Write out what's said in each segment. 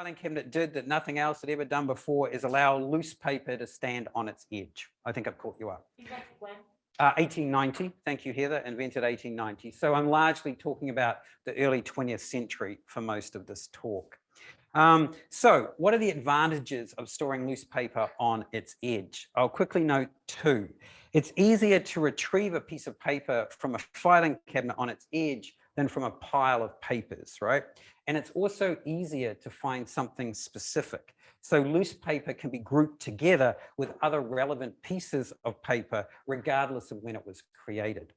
filing cabinet did that nothing else had ever done before is allow loose paper to stand on its edge. I think I've caught you up. Uh, 1890, thank you, Heather, invented 1890. So I'm largely talking about the early 20th century for most of this talk. Um, so what are the advantages of storing loose paper on its edge? I'll quickly note two. It's easier to retrieve a piece of paper from a filing cabinet on its edge than from a pile of papers, right? And it's also easier to find something specific. So loose paper can be grouped together with other relevant pieces of paper, regardless of when it was created.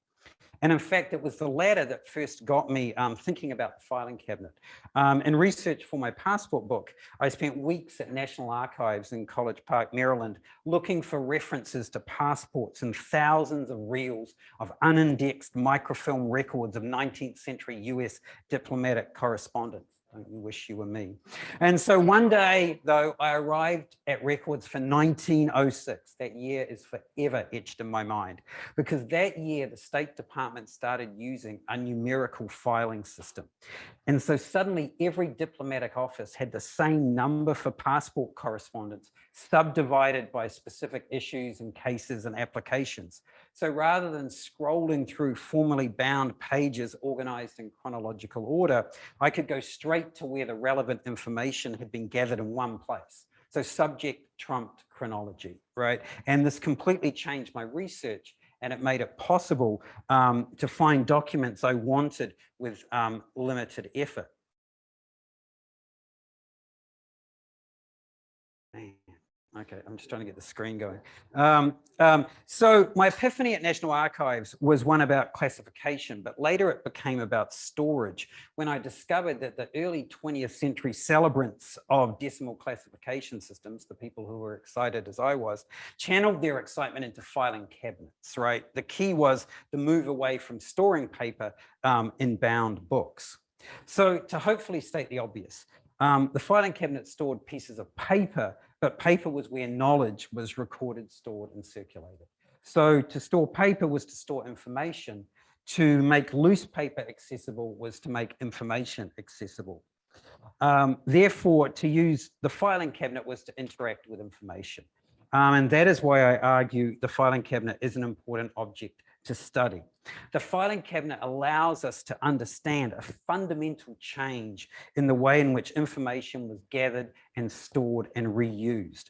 And in fact, it was the latter that first got me um, thinking about the filing cabinet. Um, in research for my passport book, I spent weeks at National Archives in College Park, Maryland, looking for references to passports and thousands of reels of unindexed microfilm records of 19th century US diplomatic correspondence. I wish you were me. And so one day, though, I arrived at records for 1906. That year is forever etched in my mind because that year the State Department started using a numerical filing system. And so suddenly every diplomatic office had the same number for passport correspondence subdivided by specific issues and cases and applications. So rather than scrolling through formally bound pages organized in chronological order, I could go straight to where the relevant information had been gathered in one place. So subject trumped chronology, right? And this completely changed my research and it made it possible um, to find documents I wanted with um, limited effort. Okay, I'm just trying to get the screen going. Um, um, so my epiphany at National Archives was one about classification, but later it became about storage when I discovered that the early 20th century celebrants of decimal classification systems, the people who were excited as I was, channeled their excitement into filing cabinets, right? The key was the move away from storing paper um, in bound books. So to hopefully state the obvious, um, the filing cabinet stored pieces of paper but paper was where knowledge was recorded, stored and circulated. So to store paper was to store information. To make loose paper accessible was to make information accessible. Um, therefore, to use the filing cabinet was to interact with information. Um, and that is why I argue the filing cabinet is an important object to study. The filing cabinet allows us to understand a fundamental change in the way in which information was gathered and stored and reused.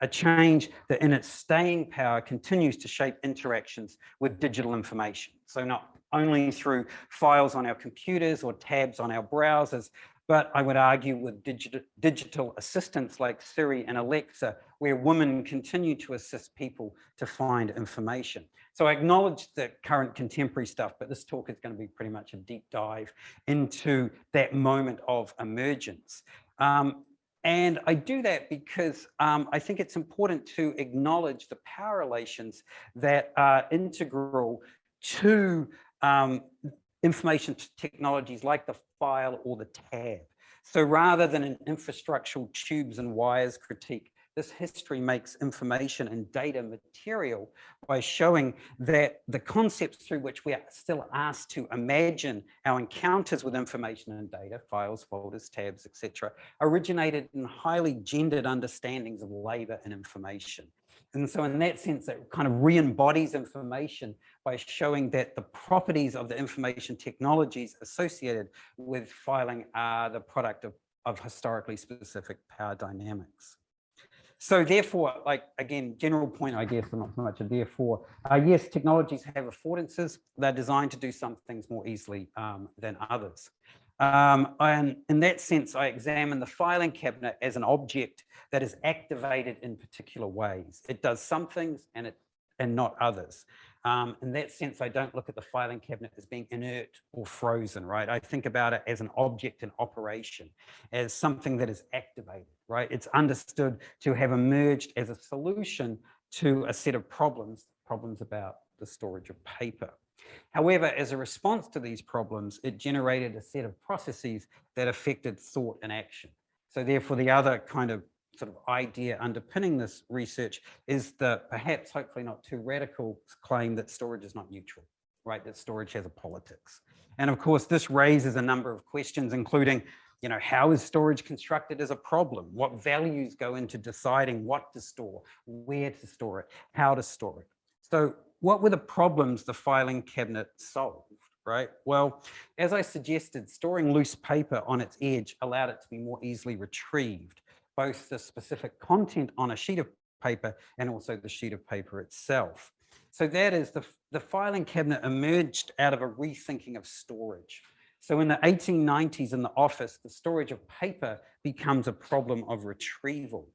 A change that in its staying power continues to shape interactions with digital information. So not only through files on our computers or tabs on our browsers, but I would argue with digital, digital assistants like Siri and Alexa, where women continue to assist people to find information. So I acknowledge the current contemporary stuff, but this talk is going to be pretty much a deep dive into that moment of emergence. Um, and I do that because um, I think it's important to acknowledge the power relations that are integral to um, information technologies like the file or the tab. So rather than an infrastructural tubes and wires critique, this history makes information and data material by showing that the concepts through which we are still asked to imagine our encounters with information and data, files, folders, tabs, etc., originated in highly gendered understandings of labor and information. And so in that sense, it kind of re-embodies information by showing that the properties of the information technologies associated with filing are the product of, of historically specific power dynamics. So therefore, like again, general point, I guess, not so much a therefore, uh, yes, technologies have affordances. They're designed to do some things more easily um, than others. Um, and in that sense, I examine the filing cabinet as an object that is activated in particular ways. It does some things and it and not others. Um, in that sense, I don't look at the filing cabinet as being inert or frozen, right? I think about it as an object in operation, as something that is activated, right? It's understood to have emerged as a solution to a set of problems, problems about the storage of paper. However, as a response to these problems, it generated a set of processes that affected thought and action. So therefore, the other kind of sort of idea underpinning this research is the perhaps hopefully not too radical claim that storage is not neutral, right? That storage has a politics. And of course, this raises a number of questions, including, you know, how is storage constructed as a problem? What values go into deciding what to store, where to store it, how to store it? So what were the problems the filing cabinet solved, right? Well, as I suggested, storing loose paper on its edge allowed it to be more easily retrieved, both the specific content on a sheet of paper and also the sheet of paper itself. So that is the, the filing cabinet emerged out of a rethinking of storage. So in the 1890s in the office, the storage of paper becomes a problem of retrieval.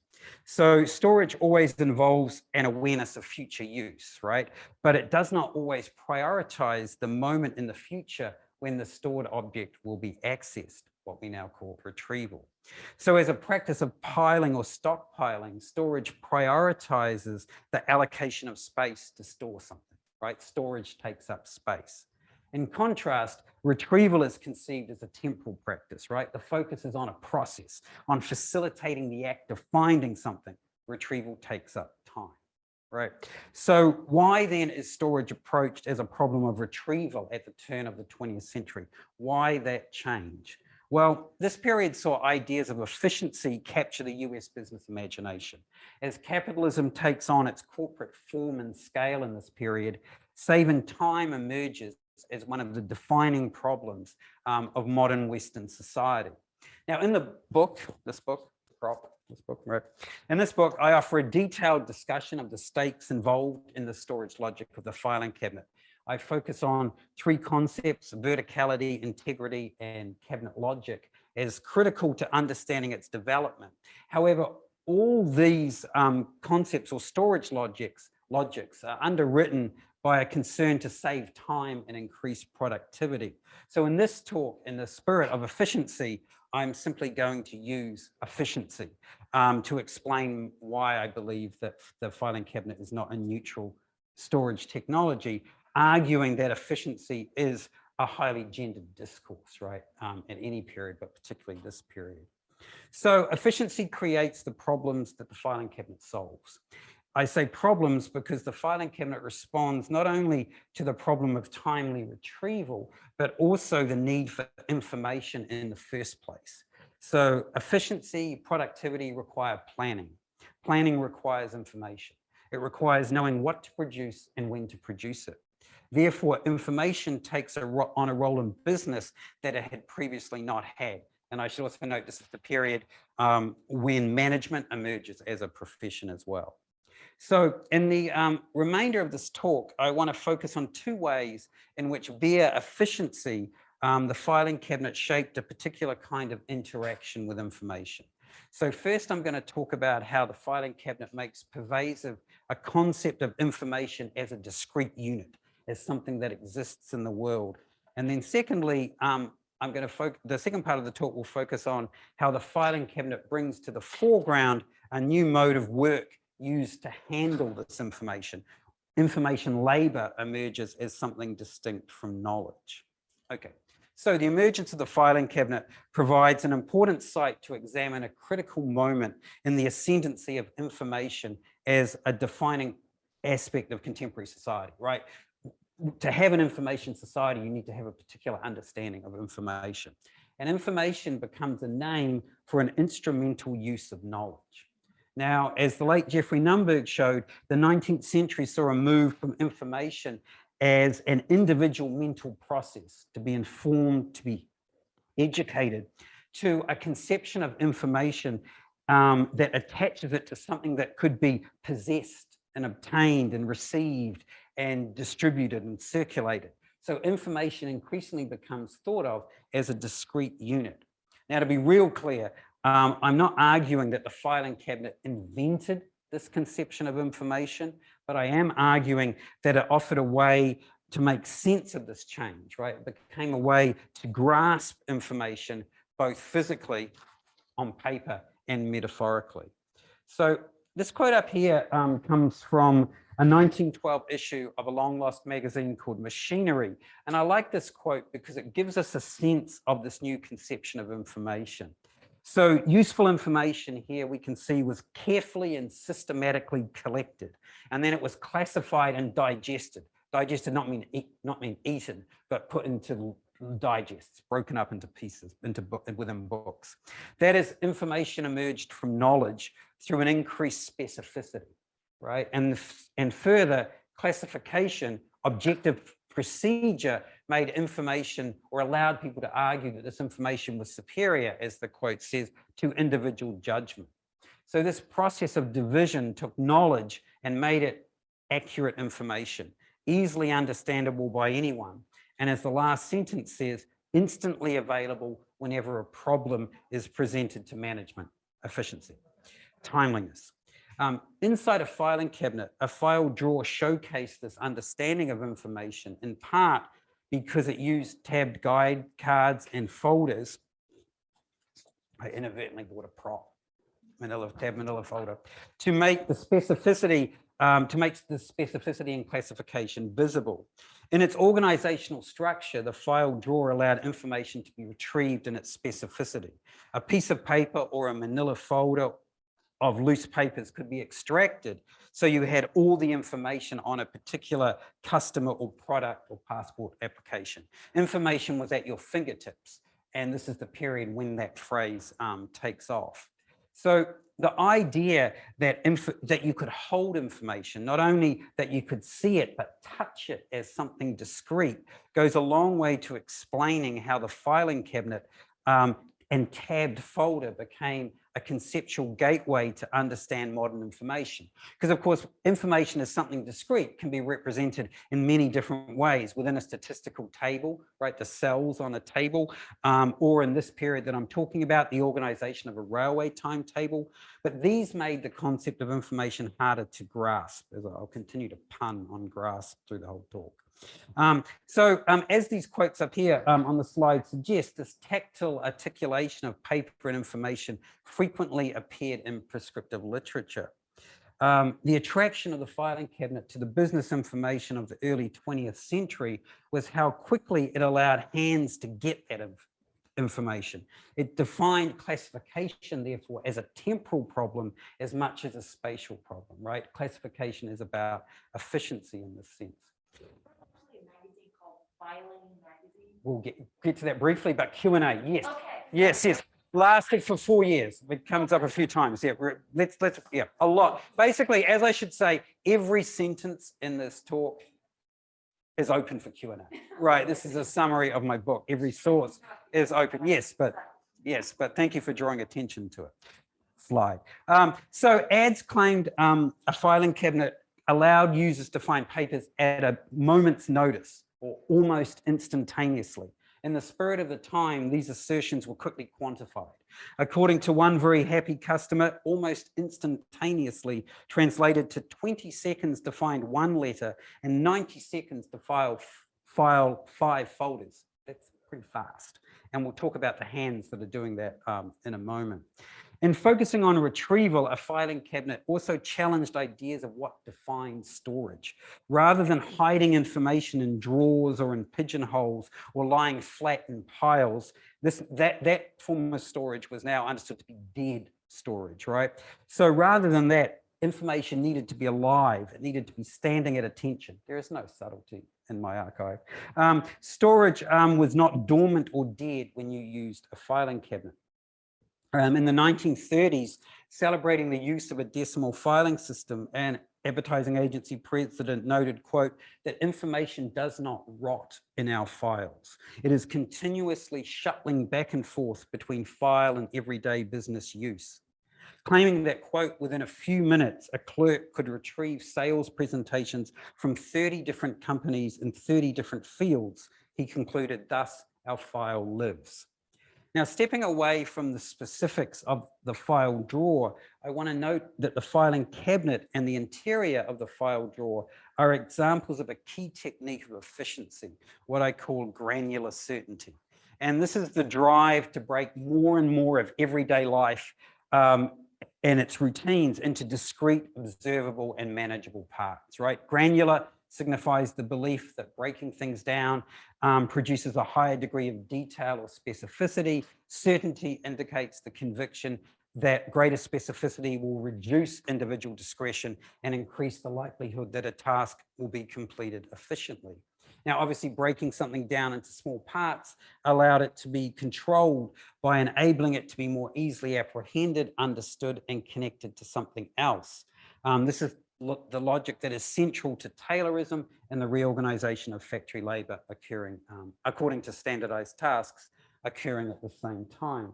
So storage always involves an awareness of future use, right? But it does not always prioritize the moment in the future when the stored object will be accessed, what we now call retrieval. So as a practice of piling or stockpiling, storage prioritizes the allocation of space to store something, right? Storage takes up space. In contrast, retrieval is conceived as a temporal practice, right? The focus is on a process, on facilitating the act of finding something. Retrieval takes up time, right? So why then is storage approached as a problem of retrieval at the turn of the 20th century? Why that change? Well, this period saw ideas of efficiency capture the US business imagination. As capitalism takes on its corporate form and scale in this period, saving time emerges as one of the defining problems um, of modern Western society. Now, in the book, this book, prop, this book, right? In this book, I offer a detailed discussion of the stakes involved in the storage logic of the filing cabinet. I focus on three concepts, verticality, integrity, and cabinet logic as critical to understanding its development. However, all these um, concepts or storage logics, logics are underwritten by a concern to save time and increase productivity. So in this talk, in the spirit of efficiency, I'm simply going to use efficiency um, to explain why I believe that the filing cabinet is not a neutral storage technology, arguing that efficiency is a highly gendered discourse, right, um, at any period, but particularly this period. So efficiency creates the problems that the filing cabinet solves. I say problems because the filing cabinet responds not only to the problem of timely retrieval, but also the need for information in the first place. So efficiency, productivity require planning. Planning requires information. It requires knowing what to produce and when to produce it. Therefore, information takes a on a role in business that it had previously not had. And I should also note this is the period um, when management emerges as a profession as well. So in the um, remainder of this talk, I want to focus on two ways in which via efficiency, um, the filing cabinet shaped a particular kind of interaction with information. So first, I'm going to talk about how the filing cabinet makes pervasive a concept of information as a discrete unit, as something that exists in the world. And then secondly, um, I'm going to focus, the second part of the talk will focus on how the filing cabinet brings to the foreground a new mode of work used to handle this information. Information labor emerges as something distinct from knowledge. Okay, so the emergence of the filing cabinet provides an important site to examine a critical moment in the ascendancy of information as a defining aspect of contemporary society, right? To have an information society, you need to have a particular understanding of information. And information becomes a name for an instrumental use of knowledge. Now, as the late Geoffrey Nunberg showed, the 19th century saw a move from information as an individual mental process to be informed, to be educated, to a conception of information um, that attaches it to something that could be possessed and obtained and received and distributed and circulated. So information increasingly becomes thought of as a discrete unit. Now, to be real clear, um, I'm not arguing that the filing cabinet invented this conception of information, but I am arguing that it offered a way to make sense of this change, right? It became a way to grasp information both physically on paper and metaphorically. So this quote up here um, comes from a 1912 issue of a long lost magazine called Machinery. And I like this quote because it gives us a sense of this new conception of information. So useful information here we can see was carefully and systematically collected. And then it was classified and digested. Digested not mean eat, not mean eaten, but put into digests broken up into pieces into within books. That is information emerged from knowledge through an increased specificity, right? And, and further classification, objective procedure made information or allowed people to argue that this information was superior, as the quote says, to individual judgment. So this process of division took knowledge and made it accurate information, easily understandable by anyone. And as the last sentence says, instantly available whenever a problem is presented to management, efficiency, timeliness. Um, inside a filing cabinet, a file drawer showcased this understanding of information in part because it used tabbed guide cards and folders. I inadvertently bought a prop, manila tab manila folder, to make the specificity, um, to make the specificity and classification visible. In its organizational structure, the file drawer allowed information to be retrieved in its specificity. A piece of paper or a manila folder of loose papers could be extracted. So you had all the information on a particular customer or product or passport application. Information was at your fingertips. And this is the period when that phrase um, takes off. So the idea that, that you could hold information, not only that you could see it, but touch it as something discrete, goes a long way to explaining how the filing cabinet um, and tabbed folder became a conceptual gateway to understand modern information. Because of course, information is something discrete, can be represented in many different ways within a statistical table, right? The cells on a table, um, or in this period that I'm talking about, the organization of a railway timetable. But these made the concept of information harder to grasp, as I'll continue to pun on grasp through the whole talk. Um, so um, as these quotes up here um, on the slide suggest, this tactile articulation of paper and information frequently appeared in prescriptive literature. Um, the attraction of the filing cabinet to the business information of the early 20th century was how quickly it allowed hands to get that information. It defined classification, therefore, as a temporal problem as much as a spatial problem, right? Classification is about efficiency in this sense. We'll get, get to that briefly, but Q&A, yes. Okay. Yes, yes. Lasted for four years. It comes up a few times. Yeah, let's, let's, yeah, a lot. Basically, as I should say, every sentence in this talk is open for Q&A. Right, this is a summary of my book. Every source is open. Yes, but yes, but thank you for drawing attention to it. Slide. Um, so ads claimed um, a filing cabinet allowed users to find papers at a moment's notice or almost instantaneously. In the spirit of the time, these assertions were quickly quantified. According to one very happy customer, almost instantaneously translated to 20 seconds to find one letter and 90 seconds to file, file five folders. That's pretty fast. And we'll talk about the hands that are doing that um, in a moment. In focusing on retrieval, a filing cabinet also challenged ideas of what defines storage. Rather than hiding information in drawers or in pigeonholes or lying flat in piles, this, that, that form of storage was now understood to be dead storage, right? So rather than that, information needed to be alive. It needed to be standing at attention. There is no subtlety in my archive. Um, storage um, was not dormant or dead when you used a filing cabinet um, in the 1930s, celebrating the use of a decimal filing system and advertising agency president noted, quote, that information does not rot in our files. It is continuously shuttling back and forth between file and everyday business use. Claiming that, quote, within a few minutes, a clerk could retrieve sales presentations from 30 different companies in 30 different fields, he concluded, thus our file lives. Now, stepping away from the specifics of the file drawer, I want to note that the filing cabinet and the interior of the file drawer are examples of a key technique of efficiency, what I call granular certainty. And this is the drive to break more and more of everyday life um, and its routines into discrete, observable, and manageable parts, right? Granular signifies the belief that breaking things down um, produces a higher degree of detail or specificity. Certainty indicates the conviction that greater specificity will reduce individual discretion and increase the likelihood that a task will be completed efficiently. Now, obviously breaking something down into small parts allowed it to be controlled by enabling it to be more easily apprehended, understood, and connected to something else. Um, this is the logic that is central to Taylorism and the reorganization of factory labor occurring um, according to standardized tasks occurring at the same time.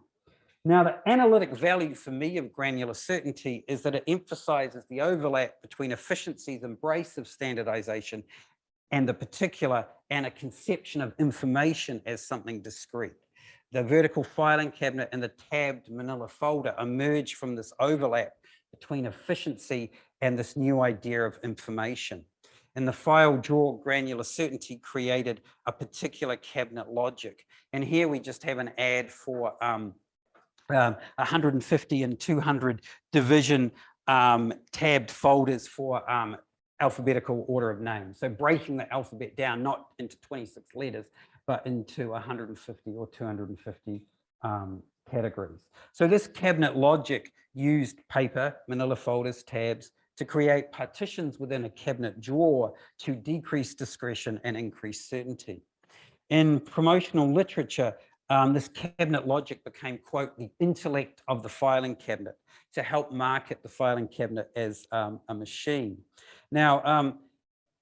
Now, the analytic value for me of granular certainty is that it emphasizes the overlap between efficiency's embrace of standardization and the particular and a conception of information as something discrete. The vertical filing cabinet and the tabbed manila folder emerge from this overlap between efficiency and this new idea of information. And the file drawer granular certainty created a particular cabinet logic. And here we just have an ad for um, um, 150 and 200 division um, tabbed folders for um, alphabetical order of names. So breaking the alphabet down, not into 26 letters, but into 150 or 250 um, categories. So this cabinet logic used paper, manila folders, tabs, to create partitions within a cabinet drawer to decrease discretion and increase certainty. In promotional literature, um, this cabinet logic became, quote, the intellect of the filing cabinet to help market the filing cabinet as um, a machine. Now, um,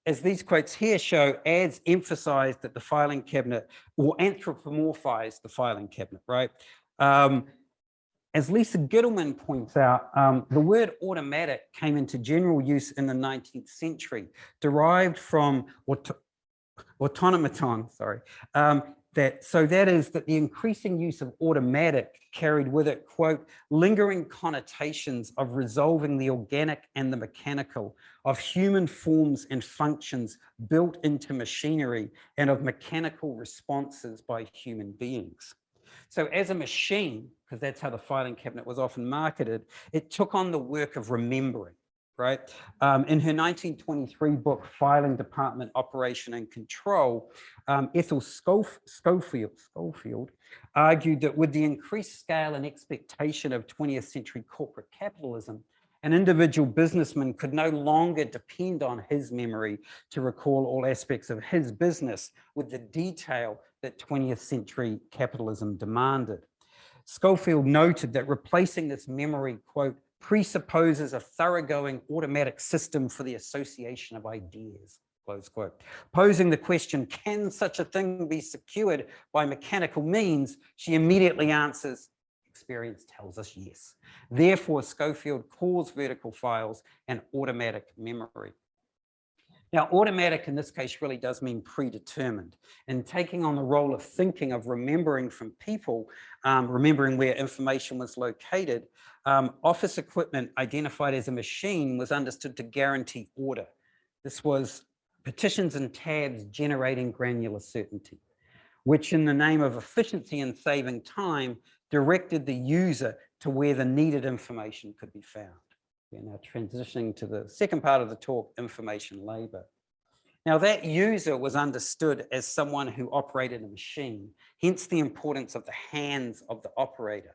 as these quotes here show, ads emphasize that the filing cabinet or anthropomorphize the filing cabinet, right? As Lisa Gitelman points out, um, the word automatic came into general use in the 19th century, derived from auto automaton, sorry, um, that so that is that the increasing use of automatic carried with it quote lingering connotations of resolving the organic and the mechanical of human forms and functions built into machinery and of mechanical responses by human beings so as a machine because that's how the filing cabinet was often marketed it took on the work of remembering right? Um, in her 1923 book, Filing Department Operation and Control, um, Ethel Schof Schofield, Schofield argued that with the increased scale and expectation of 20th century corporate capitalism, an individual businessman could no longer depend on his memory to recall all aspects of his business with the detail that 20th century capitalism demanded. Schofield noted that replacing this memory, quote, presupposes a thoroughgoing automatic system for the association of ideas, close quote. Posing the question, can such a thing be secured by mechanical means? She immediately answers, experience tells us yes. Therefore, Schofield calls vertical files an automatic memory. Now, automatic in this case really does mean predetermined and taking on the role of thinking, of remembering from people, um, remembering where information was located, um, office equipment identified as a machine was understood to guarantee order. This was petitions and tabs generating granular certainty, which in the name of efficiency and saving time directed the user to where the needed information could be found. We're now transitioning to the second part of the talk, information labor. Now that user was understood as someone who operated a machine, hence the importance of the hands of the operator,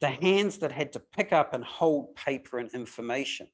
the hands that had to pick up and hold paper and information.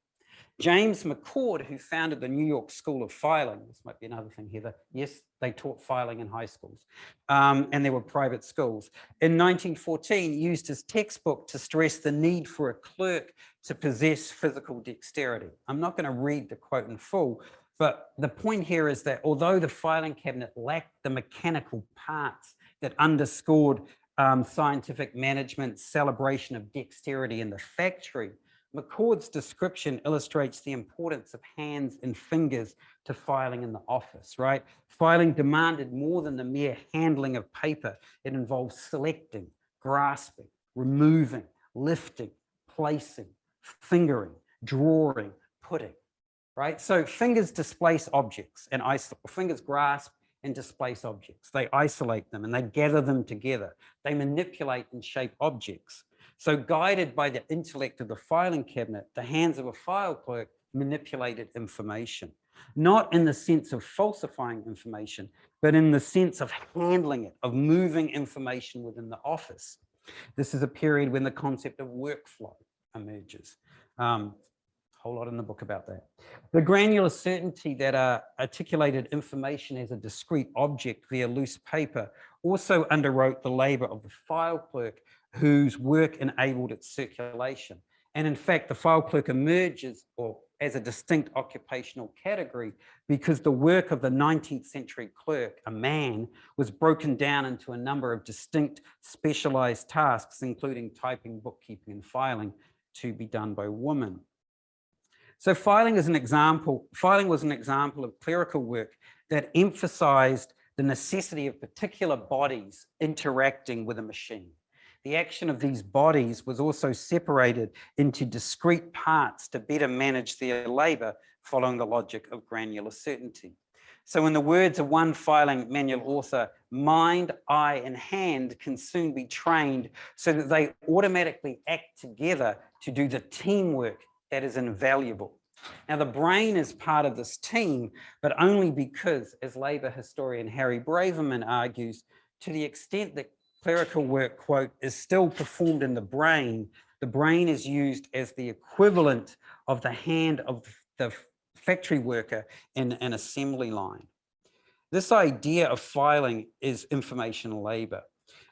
James McCord, who founded the New York School of Filing, this might be another thing, Heather. Yes, they taught filing in high schools, um, and there were private schools. In 1914, used his textbook to stress the need for a clerk to possess physical dexterity. I'm not going to read the quote in full, but the point here is that although the filing cabinet lacked the mechanical parts that underscored um, scientific management celebration of dexterity in the factory, McCord's description illustrates the importance of hands and fingers to filing in the office, right? Filing demanded more than the mere handling of paper. It involves selecting, grasping, removing, lifting, placing, fingering, drawing, putting, right? So fingers displace objects and fingers grasp and displace objects. They isolate them and they gather them together. They manipulate and shape objects. So guided by the intellect of the filing cabinet, the hands of a file clerk manipulated information, not in the sense of falsifying information, but in the sense of handling it, of moving information within the office. This is a period when the concept of workflow emerges. Um, a whole lot in the book about that. The granular certainty that uh, articulated information as a discrete object via loose paper also underwrote the labor of the file clerk whose work enabled its circulation. And in fact, the file clerk emerges or as a distinct occupational category because the work of the 19th century clerk, a man, was broken down into a number of distinct specialized tasks, including typing, bookkeeping, and filing to be done by women. So filing is an example, filing was an example of clerical work that emphasized the necessity of particular bodies interacting with a machine. The action of these bodies was also separated into discrete parts to better manage their labor following the logic of granular certainty. So in the words of one filing manual author, mind, eye, and hand can soon be trained so that they automatically act together to do the teamwork that is invaluable. Now, the brain is part of this team, but only because, as labor historian Harry Braverman argues, to the extent that clerical work, quote, is still performed in the brain, the brain is used as the equivalent of the hand of the factory worker in an assembly line. This idea of filing is information labor.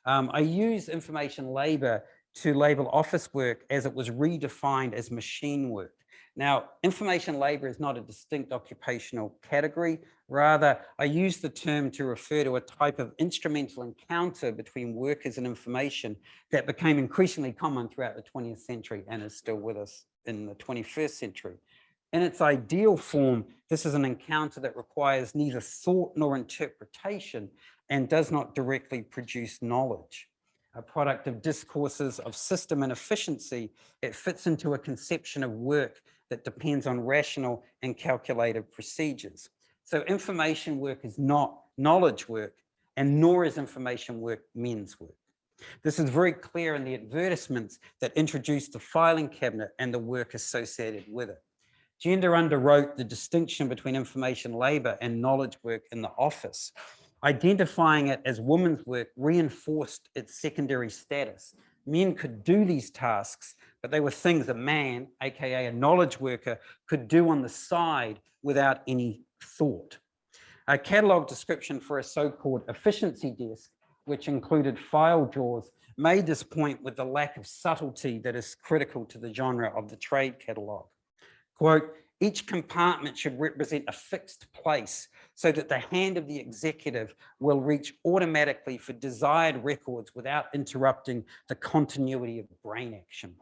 Um, I use information labor to label office work as it was redefined as machine work. Now, information labor is not a distinct occupational category. Rather, I use the term to refer to a type of instrumental encounter between workers and information that became increasingly common throughout the 20th century and is still with us in the 21st century. In its ideal form, this is an encounter that requires neither thought nor interpretation and does not directly produce knowledge a product of discourses of system and efficiency, it fits into a conception of work that depends on rational and calculated procedures. So information work is not knowledge work, and nor is information work men's work. This is very clear in the advertisements that introduced the filing cabinet and the work associated with it. Gender underwrote the distinction between information labor and knowledge work in the office Identifying it as women's work reinforced its secondary status. Men could do these tasks, but they were things a man, AKA a knowledge worker, could do on the side without any thought. A catalog description for a so-called efficiency desk, which included file drawers, made this point with the lack of subtlety that is critical to the genre of the trade catalog. Quote, each compartment should represent a fixed place so that the hand of the executive will reach automatically for desired records without interrupting the continuity of brain action.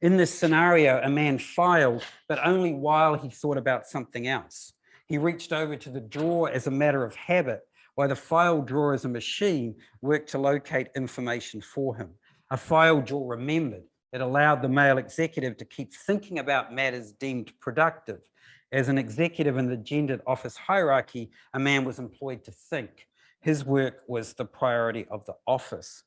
In this scenario, a man filed, but only while he thought about something else. He reached over to the drawer as a matter of habit, while the file drawer as a machine worked to locate information for him. A file drawer remembered, it allowed the male executive to keep thinking about matters deemed productive. As an executive in the gendered office hierarchy, a man was employed to think. His work was the priority of the office.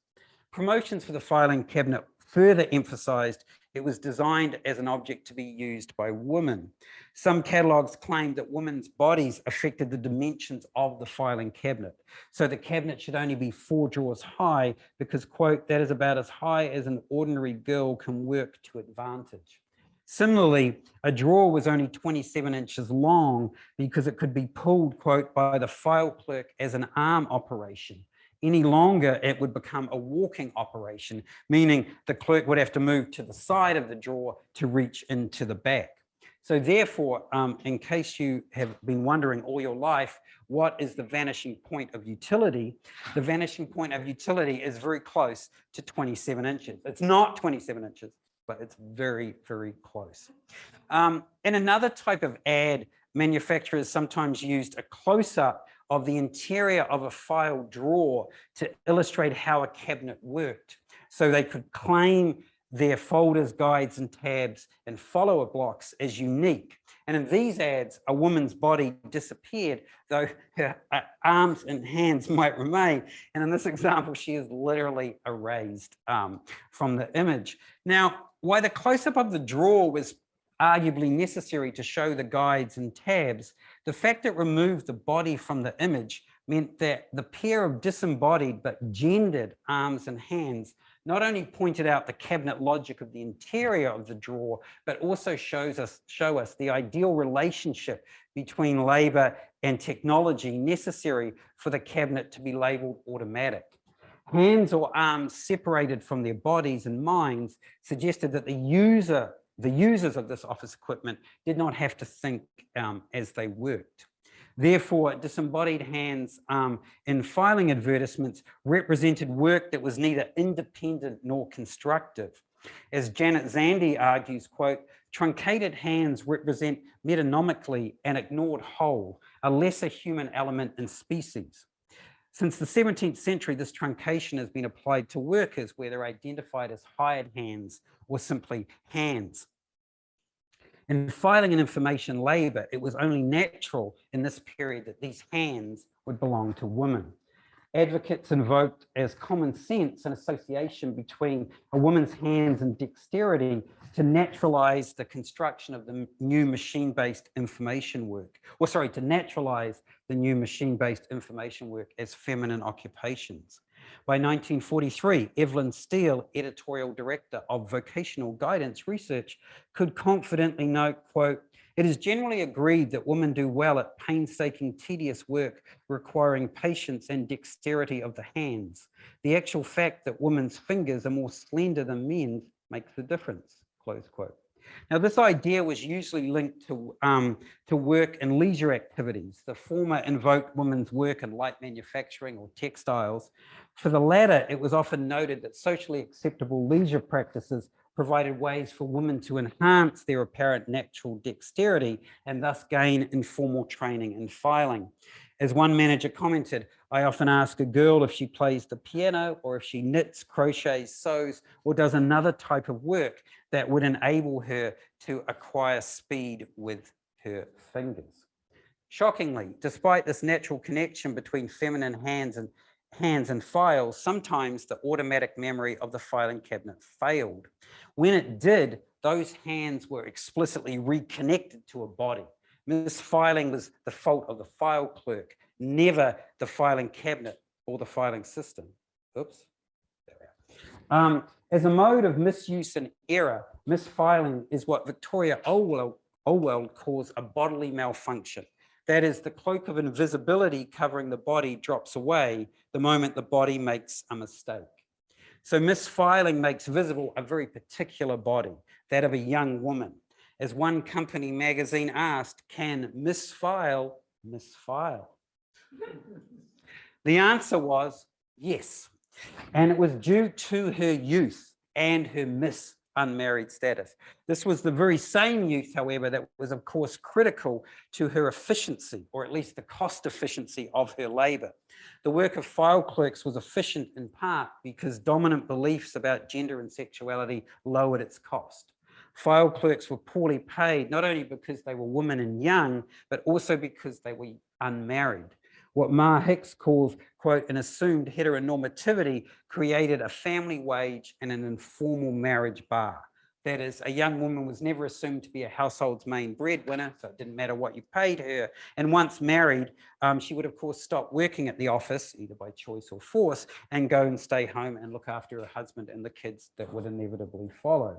Promotions for the filing cabinet further emphasized it was designed as an object to be used by women. Some catalogs claimed that women's bodies affected the dimensions of the filing cabinet. So the cabinet should only be four drawers high because, quote, that is about as high as an ordinary girl can work to advantage. Similarly, a drawer was only 27 inches long because it could be pulled, quote, by the file clerk as an arm operation any longer, it would become a walking operation, meaning the clerk would have to move to the side of the drawer to reach into the back. So therefore, um, in case you have been wondering all your life, what is the vanishing point of utility? The vanishing point of utility is very close to 27 inches. It's not 27 inches, but it's very, very close. Um, in another type of ad, manufacturers sometimes used a close-up of the interior of a file drawer to illustrate how a cabinet worked. So they could claim their folders, guides, and tabs and follower blocks as unique. And in these ads, a woman's body disappeared, though her uh, arms and hands might remain. And in this example, she is literally erased um, from the image. Now, why the close-up of the drawer was arguably necessary to show the guides and tabs, the fact it removed the body from the image meant that the pair of disembodied but gendered arms and hands not only pointed out the cabinet logic of the interior of the drawer, but also shows us, show us the ideal relationship between labor and technology necessary for the cabinet to be labeled automatic. Hands or arms separated from their bodies and minds suggested that the user, the users of this office equipment did not have to think um, as they worked. Therefore, disembodied hands um, in filing advertisements represented work that was neither independent nor constructive. As Janet Zandy argues, quote, truncated hands represent metonymically an ignored whole, a lesser human element in species. Since the 17th century, this truncation has been applied to workers where they're identified as hired hands or simply hands. In filing and information labour, it was only natural in this period that these hands would belong to women. Advocates invoked as common sense an association between a woman's hands and dexterity to naturalize the construction of the new machine-based information work, or sorry, to naturalize the new machine-based information work as feminine occupations. By 1943, Evelyn Steele, editorial director of vocational guidance research, could confidently note, quote, it is generally agreed that women do well at painstaking, tedious work requiring patience and dexterity of the hands. The actual fact that women's fingers are more slender than men's makes the difference, close quote. Now, this idea was usually linked to, um, to work and leisure activities. The former invoked women's work in light manufacturing or textiles. For the latter, it was often noted that socially acceptable leisure practices provided ways for women to enhance their apparent natural dexterity and thus gain informal training in filing. As one manager commented, I often ask a girl if she plays the piano or if she knits, crochets, sews, or does another type of work that would enable her to acquire speed with her fingers. Shockingly, despite this natural connection between feminine hands and hands and files, sometimes the automatic memory of the filing cabinet failed. When it did, those hands were explicitly reconnected to a body. Misfiling was the fault of the file clerk, never the filing cabinet or the filing system. Oops. Um, as a mode of misuse and error, misfiling is what Victoria Olwell, Olwell calls a bodily malfunction. That is, the cloak of invisibility covering the body drops away the moment the body makes a mistake. So misfiling makes visible a very particular body, that of a young woman. As one company magazine asked, can misfile misfile? the answer was yes. And it was due to her youth and her miss unmarried status. This was the very same youth, however, that was of course critical to her efficiency, or at least the cost efficiency of her labor. The work of file clerks was efficient in part because dominant beliefs about gender and sexuality lowered its cost. File clerks were poorly paid, not only because they were women and young, but also because they were unmarried. What Mar Hicks calls, quote, an assumed heteronormativity created a family wage and an informal marriage bar. That is, a young woman was never assumed to be a household's main breadwinner, so it didn't matter what you paid her. And once married, um, she would, of course, stop working at the office, either by choice or force, and go and stay home and look after her husband and the kids that would inevitably follow.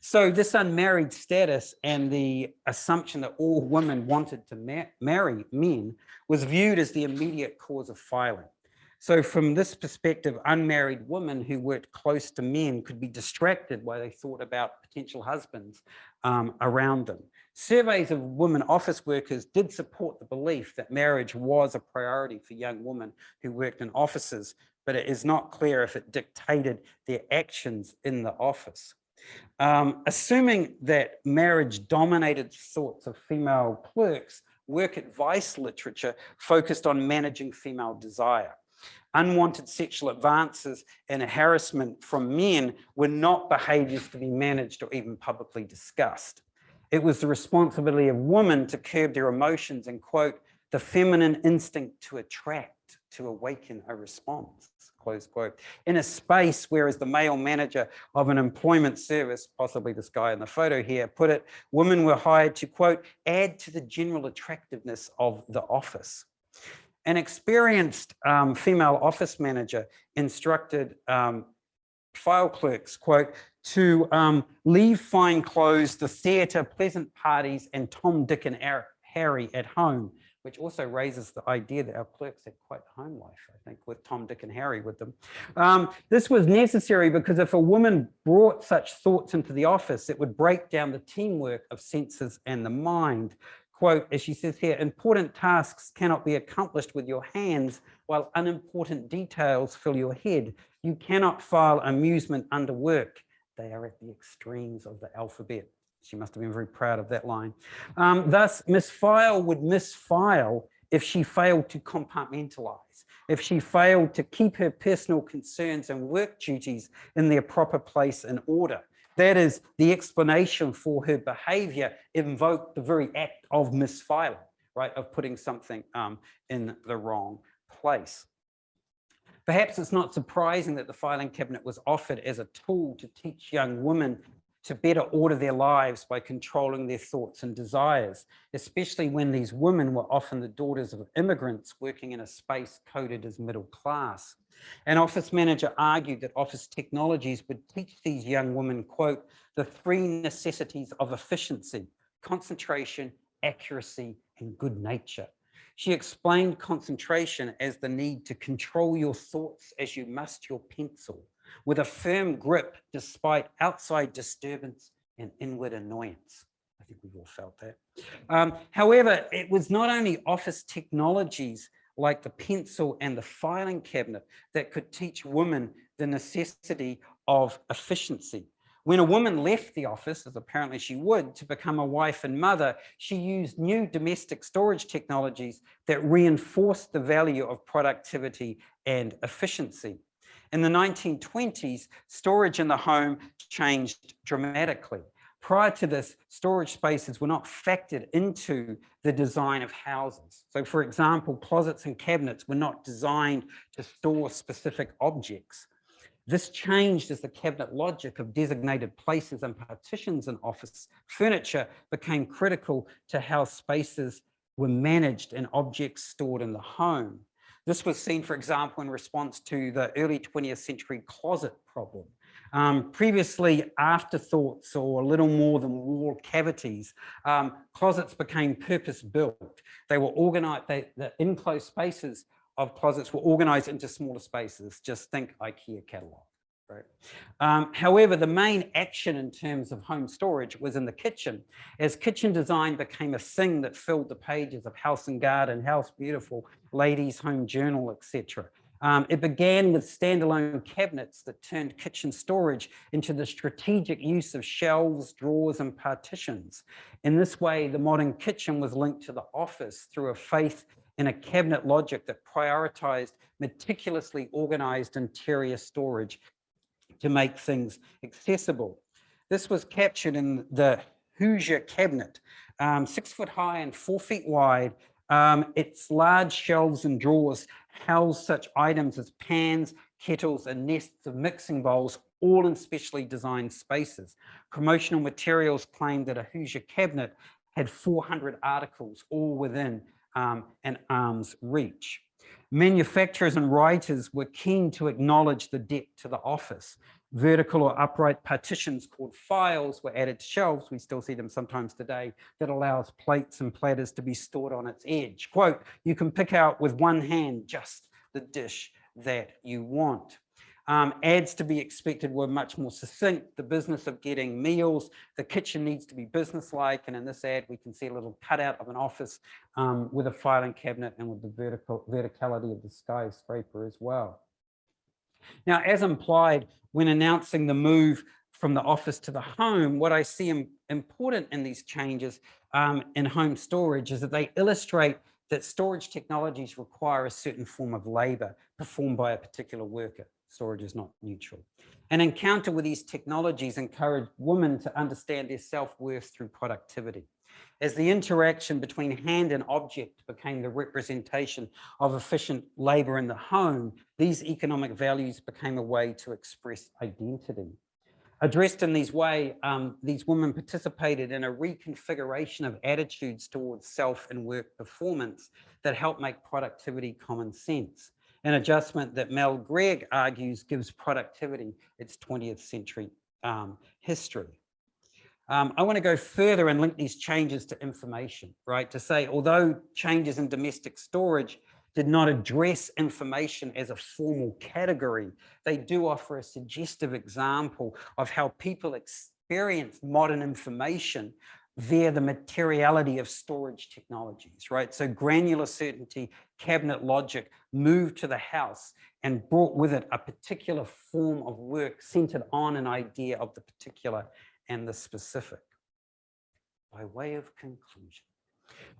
So this unmarried status and the assumption that all women wanted to ma marry men was viewed as the immediate cause of filing. So from this perspective, unmarried women who worked close to men could be distracted while they thought about potential husbands um, around them. Surveys of women office workers did support the belief that marriage was a priority for young women who worked in offices, but it is not clear if it dictated their actions in the office. Um, assuming that marriage dominated thoughts of female clerks, work advice literature focused on managing female desire. Unwanted sexual advances and harassment from men were not behaviors to be managed or even publicly discussed. It was the responsibility of women to curb their emotions and quote, the feminine instinct to attract, to awaken a response close quote, in a space where as the male manager of an employment service, possibly this guy in the photo here, put it, women were hired to, quote, add to the general attractiveness of the office. An experienced um, female office manager instructed um, file clerks, quote, to um, leave fine clothes, the theatre, pleasant parties, and Tom, Dick, and Harry at home, which also raises the idea that our clerks had quite home life, I think, with Tom, Dick, and Harry with them. Um, this was necessary because if a woman brought such thoughts into the office, it would break down the teamwork of senses and the mind. Quote, as she says here, important tasks cannot be accomplished with your hands while unimportant details fill your head. You cannot file amusement under work. They are at the extremes of the alphabet. She must have been very proud of that line. Um, thus, Miss File would misfile if she failed to compartmentalize, if she failed to keep her personal concerns and work duties in their proper place and order. That is the explanation for her behavior invoked the very act of misfiling, right, of putting something um, in the wrong place. Perhaps it's not surprising that the filing cabinet was offered as a tool to teach young women to better order their lives by controlling their thoughts and desires, especially when these women were often the daughters of immigrants working in a space coded as middle class. An office manager argued that office technologies would teach these young women, quote, the three necessities of efficiency, concentration, accuracy, and good nature. She explained concentration as the need to control your thoughts as you must your pencil, with a firm grip despite outside disturbance and inward annoyance. I think we've all felt that. Um, however, it was not only office technologies like the pencil and the filing cabinet that could teach women the necessity of efficiency. When a woman left the office, as apparently she would, to become a wife and mother, she used new domestic storage technologies that reinforced the value of productivity and efficiency. In the 1920s, storage in the home changed dramatically. Prior to this, storage spaces were not factored into the design of houses. So for example, closets and cabinets were not designed to store specific objects. This changed as the cabinet logic of designated places and partitions in office furniture became critical to how spaces were managed and objects stored in the home. This was seen, for example, in response to the early 20th century closet problem. Um, previously, afterthoughts or a little more than wall cavities, um, closets became purpose-built. They were organized, they, the enclosed spaces of closets were organized into smaller spaces. Just think IKEA catalog. Right. Um, however, the main action in terms of home storage was in the kitchen, as kitchen design became a thing that filled the pages of House and Garden, House Beautiful, Ladies Home Journal, etc. Um, it began with standalone cabinets that turned kitchen storage into the strategic use of shelves, drawers, and partitions. In this way, the modern kitchen was linked to the office through a faith in a cabinet logic that prioritized meticulously organized interior storage to make things accessible. This was captured in the Hoosier cabinet, um, six foot high and four feet wide. Um, its large shelves and drawers house such items as pans, kettles, and nests of mixing bowls, all in specially designed spaces. Promotional materials claimed that a Hoosier cabinet had 400 articles, all within um, an arm's reach. Manufacturers and writers were keen to acknowledge the debt to the office. Vertical or upright partitions called files were added to shelves. We still see them sometimes today that allows plates and platters to be stored on its edge. Quote, you can pick out with one hand just the dish that you want. Um, ads to be expected were much more succinct. The business of getting meals, the kitchen needs to be businesslike. And in this ad, we can see a little cutout of an office um, with a filing cabinet and with the vertical verticality of the skyscraper as well. Now, as implied, when announcing the move from the office to the home, what I see important in these changes um, in home storage is that they illustrate that storage technologies require a certain form of labor performed by a particular worker storage is not neutral. An encounter with these technologies encouraged women to understand their self-worth through productivity. As the interaction between hand and object became the representation of efficient labor in the home, these economic values became a way to express identity. Addressed in these way, um, these women participated in a reconfiguration of attitudes towards self and work performance that helped make productivity common sense. An adjustment that Mel Gregg argues gives productivity its 20th century um, history. Um, I want to go further and link these changes to information, right? To say, although changes in domestic storage did not address information as a formal category, they do offer a suggestive example of how people experience modern information via the materiality of storage technologies, right? So granular certainty, cabinet logic moved to the house and brought with it a particular form of work centered on an idea of the particular and the specific. By way of conclusion,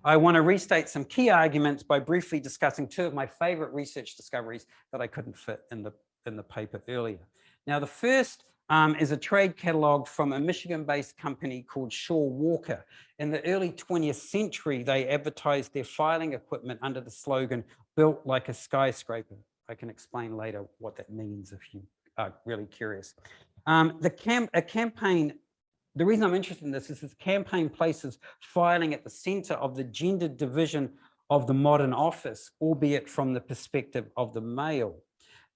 I want to restate some key arguments by briefly discussing two of my favorite research discoveries that I couldn't fit in the, in the paper earlier. Now, the first um, is a trade catalog from a Michigan-based company called Shaw Walker. In the early 20th century, they advertised their filing equipment under the slogan, built like a skyscraper. I can explain later what that means if you are really curious. Um, the cam a campaign the reason I'm interested in this is this campaign places filing at the center of the gendered division of the modern office, albeit from the perspective of the male.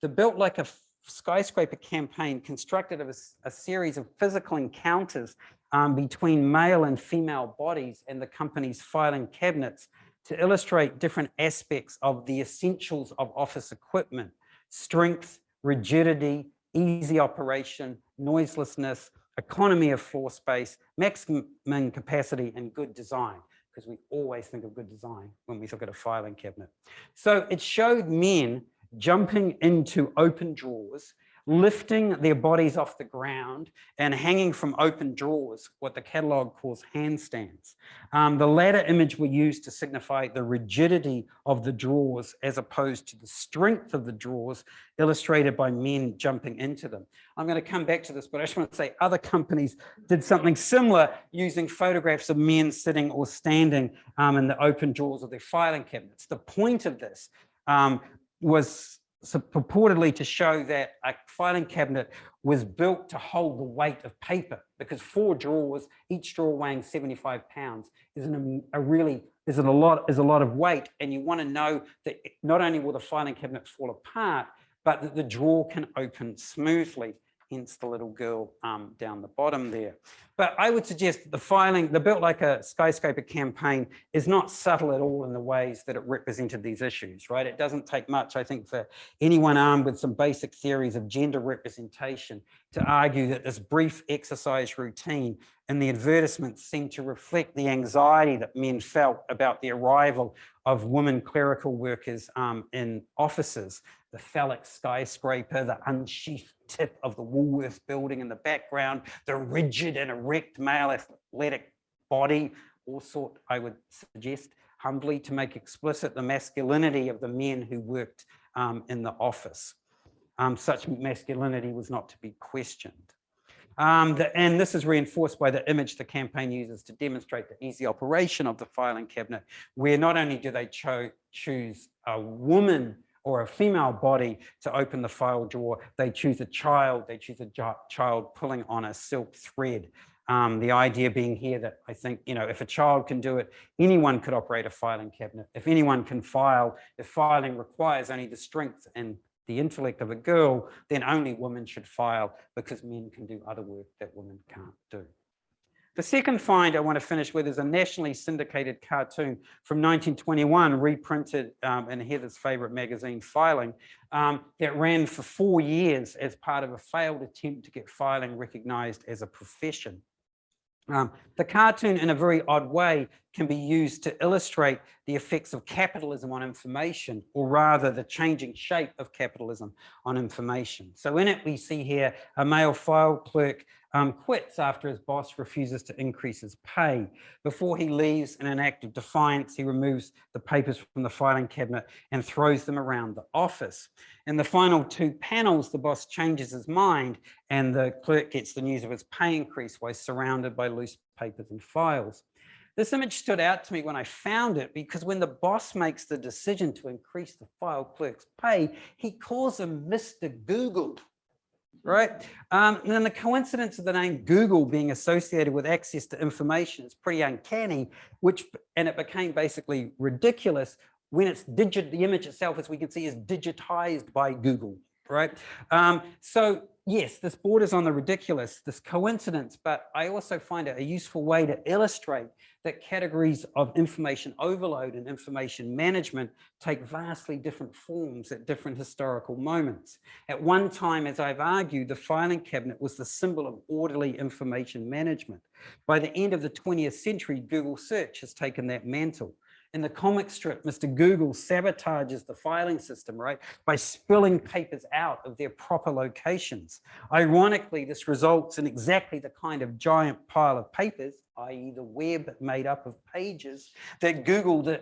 The Built Like a Skyscraper campaign constructed of a, a series of physical encounters um, between male and female bodies and the company's filing cabinets to illustrate different aspects of the essentials of office equipment, strength, rigidity, easy operation, noiselessness, economy of floor space, maximum capacity, and good design, because we always think of good design when we look at a filing cabinet. So it showed men jumping into open drawers lifting their bodies off the ground and hanging from open drawers, what the catalogue calls handstands. Um, the latter image we use to signify the rigidity of the drawers as opposed to the strength of the drawers illustrated by men jumping into them. I'm going to come back to this, but I just want to say other companies did something similar using photographs of men sitting or standing um, in the open drawers of their filing cabinets. The point of this um, was purportedly to show that a filing cabinet was built to hold the weight of paper because four drawers, each drawer weighing 75 pounds, is an, a really is a lot is a lot of weight, and you want to know that not only will the filing cabinet fall apart, but that the drawer can open smoothly hence the little girl um, down the bottom there. But I would suggest that the filing, the Built Like a Skyscraper campaign is not subtle at all in the ways that it represented these issues, right? It doesn't take much, I think, for anyone armed with some basic theories of gender representation to argue that this brief exercise routine and the advertisements seem to reflect the anxiety that men felt about the arrival of women clerical workers um, in offices, the phallic skyscraper, the unsheathed tip of the Woolworth building in the background, the rigid and erect male athletic body, all sort, I would suggest, humbly to make explicit the masculinity of the men who worked um, in the office. Um, such masculinity was not to be questioned. Um, the, and this is reinforced by the image the campaign uses to demonstrate the easy operation of the filing cabinet, where not only do they cho choose a woman or a female body to open the file drawer, they choose a child, they choose a child pulling on a silk thread. Um, the idea being here that I think, you know, if a child can do it, anyone could operate a filing cabinet. If anyone can file, if filing requires only the strength and the intellect of a girl, then only women should file because men can do other work that women can't do. The second find I want to finish with is a nationally syndicated cartoon from 1921, reprinted um, in Heather's favorite magazine, Filing, um, that ran for four years as part of a failed attempt to get filing recognized as a profession. Um, the cartoon, in a very odd way, can be used to illustrate the effects of capitalism on information, or rather the changing shape of capitalism on information. So in it, we see here a male file clerk um, quits after his boss refuses to increase his pay. Before he leaves in an act of defiance, he removes the papers from the filing cabinet and throws them around the office. In the final two panels, the boss changes his mind and the clerk gets the news of his pay increase while surrounded by loose papers and files. This image stood out to me when I found it because when the boss makes the decision to increase the file clerk's pay, he calls him Mr. Google right? Um, and then the coincidence of the name Google being associated with access to information is pretty uncanny, which, and it became basically ridiculous when it's digit, the image itself, as we can see, is digitized by Google, right? Um, so yes, this borders on the ridiculous, this coincidence, but I also find it a useful way to illustrate that categories of information overload and information management take vastly different forms at different historical moments. At one time, as I've argued, the filing cabinet was the symbol of orderly information management. By the end of the 20th century, Google search has taken that mantle. In the comic strip, Mr. Google sabotages the filing system, right, by spilling papers out of their proper locations. Ironically, this results in exactly the kind of giant pile of papers, i.e. the web made up of pages that Google, the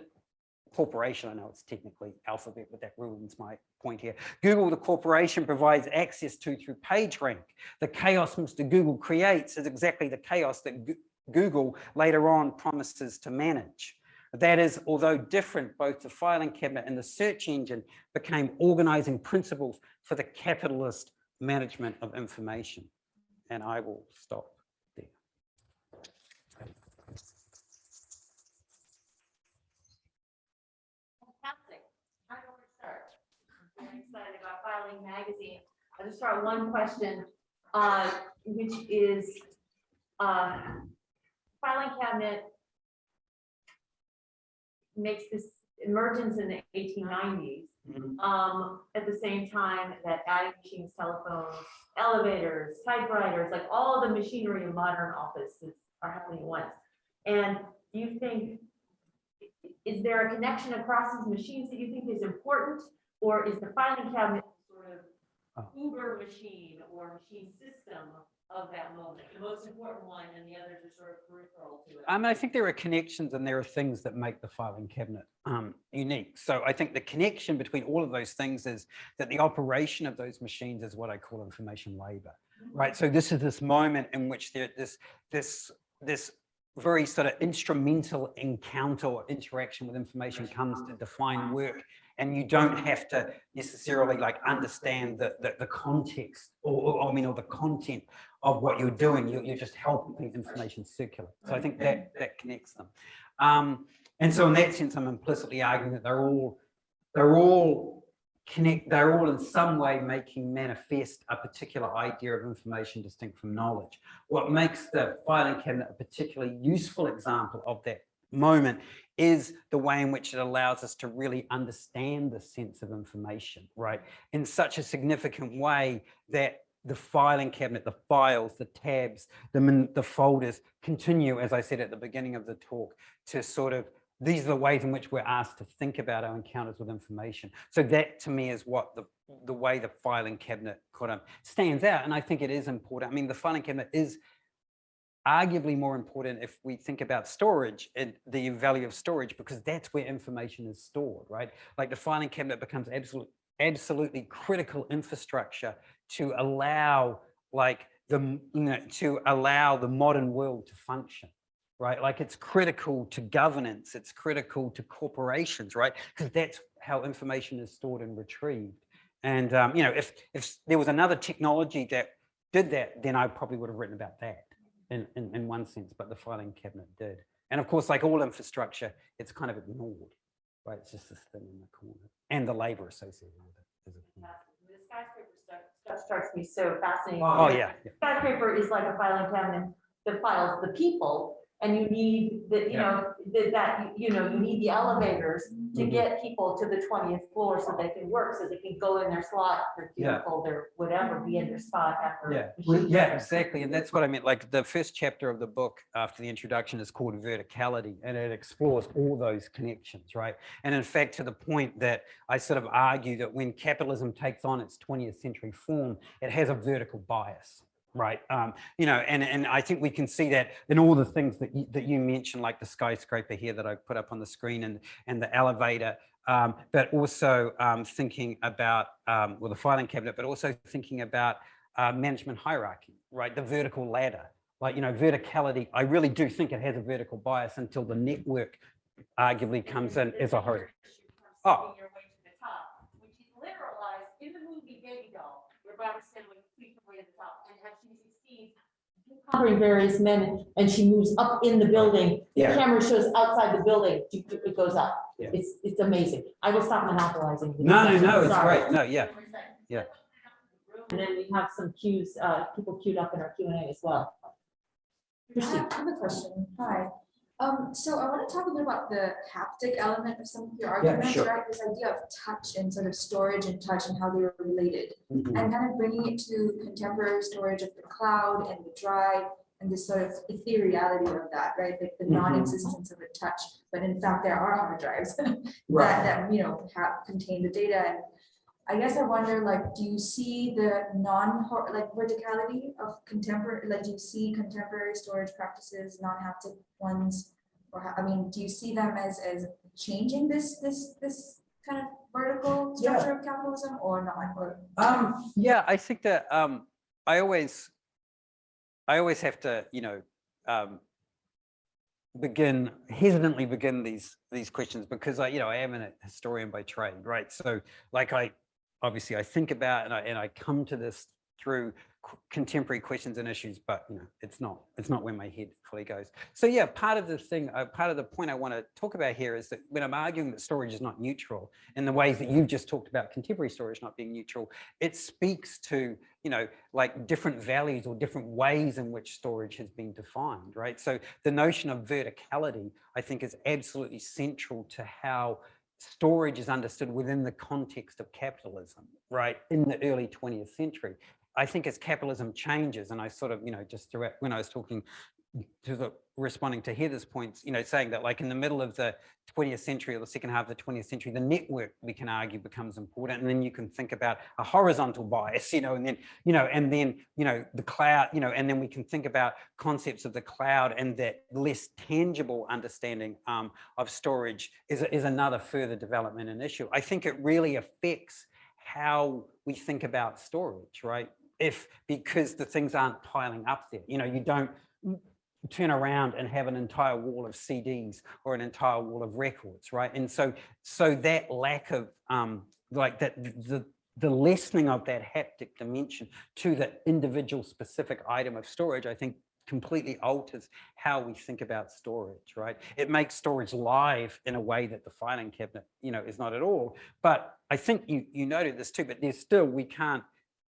corporation, I know it's technically alphabet, but that ruins my point here. Google, the corporation, provides access to through PageRank. The chaos Mr. Google creates is exactly the chaos that Google later on promises to manage. That is, although different, both the filing cabinet and the search engine became organizing principles for the capitalist management of information. And I will stop there. Fantastic. I don't want to start. I'm excited about filing magazine. I'll just start one question, uh, which is, uh, filing cabinet makes this emergence in the eighteen nineties. Mhm. Um, at the same time that adding machines, telephones, elevators, typewriters, like all the machinery in modern offices are happening at once. And do you think, is there a connection across these machines that you think is important? Or is the filing cabinet sort Oh. of uber machine or machine system of that moment, the most important one and the others are sort of peripheral to it? I mean, I think there are connections and there are things that make the filing cabinet um, unique. So I think the connection between all of those things is that the operation of those machines is what I call information labor, right? So this is this moment in which there this this this very sort of instrumental encounter or interaction with information comes to define work and you don't have to necessarily like understand the the, the context or, or I mean or the content of what you're doing. You're, you're just helping information circulate. So I think that that connects them. Um, and so in that sense, I'm implicitly arguing that they're all they're all connect. They're all in some way making manifest a particular idea of information distinct from knowledge. What makes the filing cabinet a particularly useful example of that moment is the way in which it allows us to really understand the sense of information, right? In such a significant way that the filing cabinet, the files, the tabs, the, the folders continue, as I said at the beginning of the talk, to sort of, these are the ways in which we're asked to think about our encounters with information. So that to me is what the, the way the filing cabinet kind of stands out. And I think it is important. I mean, the filing cabinet is arguably more important if we think about storage and the value of storage, because that's where information is stored, right? Like the filing cabinet becomes absolutely absolutely critical infrastructure to allow like the you know to allow the modern world to function right? Like it's critical to governance it's critical to corporations right? Because that's how information is stored and retrieved. And um, you know if if there was another technology that did that then i probably would have written about that in, in in one sense but the filing cabinet did. And of course like all infrastructure it's kind of ignored right? It's just this thing in the corner and the labor associated with it is skyscraper stuff strikes me so fascinating. oh yeah, yeah. Skyscraper is like a filing cabinet that files the people, and you need the, you Yeah. know, that, that, you know, you need the elevators to Mhm. get people to the twentieth floor so they can work, so they can go in their slot, their Yeah. cubicle, their whatever, be in their spot after. Yeah, yeah, exactly. And that's what I meant. Like the first chapter of the book after the introduction is called verticality and it explores all those connections, right? And in fact, to the point that I sort of argue that when capitalism takes on its 20th century form, it has a vertical bias. Right. Um, you know, and, and I think we can see that in all the things that you, that you mentioned, like the skyscraper here that I put up on the screen and, and the elevator, um, but also um, thinking about, um, well, the filing cabinet, but also thinking about uh, management hierarchy, right? The vertical ladder, like, you know, verticality, I really do think it has a vertical bias until the network arguably comes in as a horizontal. Oh. Your way to the top, which is literalized in the movie Baby Doll, feet from way to the top, and as she succeeds, covering various men, and she moves up in the building, the Yeah. camera shows outside the building, it goes up. Yeah. It's, it's amazing. I will stop monopolizing. the No, no, no, it's Sorry. great. No, yeah. Yeah. And then we have some cues, uh, people queued up in our Q and A as well. I have I have a question. Hi. Um, so I want to talk a bit about the haptic element of some of your arguments, sure. right? This idea of touch and sort of storage and touch and how they were related. Mhm. And kind of bringing it to contemporary storage of the cloud and the drive and this sort of ethereality of that, right? Like the Mhm. non-existence of a touch, but in fact, there are hard drives that, Right. that, you know, have, contain the data. And I guess I wonder, like, do you see the non, like verticality of contemporary, like, do you see contemporary storage practices, non-haptic ones? Or, I mean, do you see them as, as changing this, this, this kind of vertical Yeah. structure of capitalism or not? Or Um, yeah, I think that, um, I always, I always have to, you know, um, begin, hesitantly begin these, these questions because I, you know, I am a historian by trade, right? So like I, obviously I think about and I, and I come to this through contemporary questions and issues, but you know, it's not, it's not where my head fully goes. So yeah, part of the thing, uh, part of the point I want to talk about here is that when I'm arguing that storage is not neutral in the ways that you've just talked about contemporary storage not being neutral, it speaks to, you know, like different values or different ways in which storage has been defined, right? So the notion of verticality, I think is absolutely central to how storage is understood within the context of capitalism, right? In the early 20th century. I think as capitalism changes, and I sort of, you know, just throughout when I was talking to the responding to Heather's points, you know, saying that like in the middle of the 20th century or the second half of the 20th century, the network we can argue becomes important. And then you can think about a horizontal bias, you know, and then, you know, and then, you know, the cloud, you know, and then we can think about concepts of the cloud and that less tangible understanding um, of storage is, is another further development and issue. I think it really affects how we think about storage, right? If, because the things aren't piling up there, you know, you don't turn around and have an entire wall of CDs or an entire wall of records, right? And so, so that lack of, um, like that, the, the lessening of that haptic dimension to the individual specific item of storage, I think completely alters how we think about storage, right? It makes storage live in a way that the filing cabinet, you know, is not at all. But I think you, you noted this too, but there's still, we can't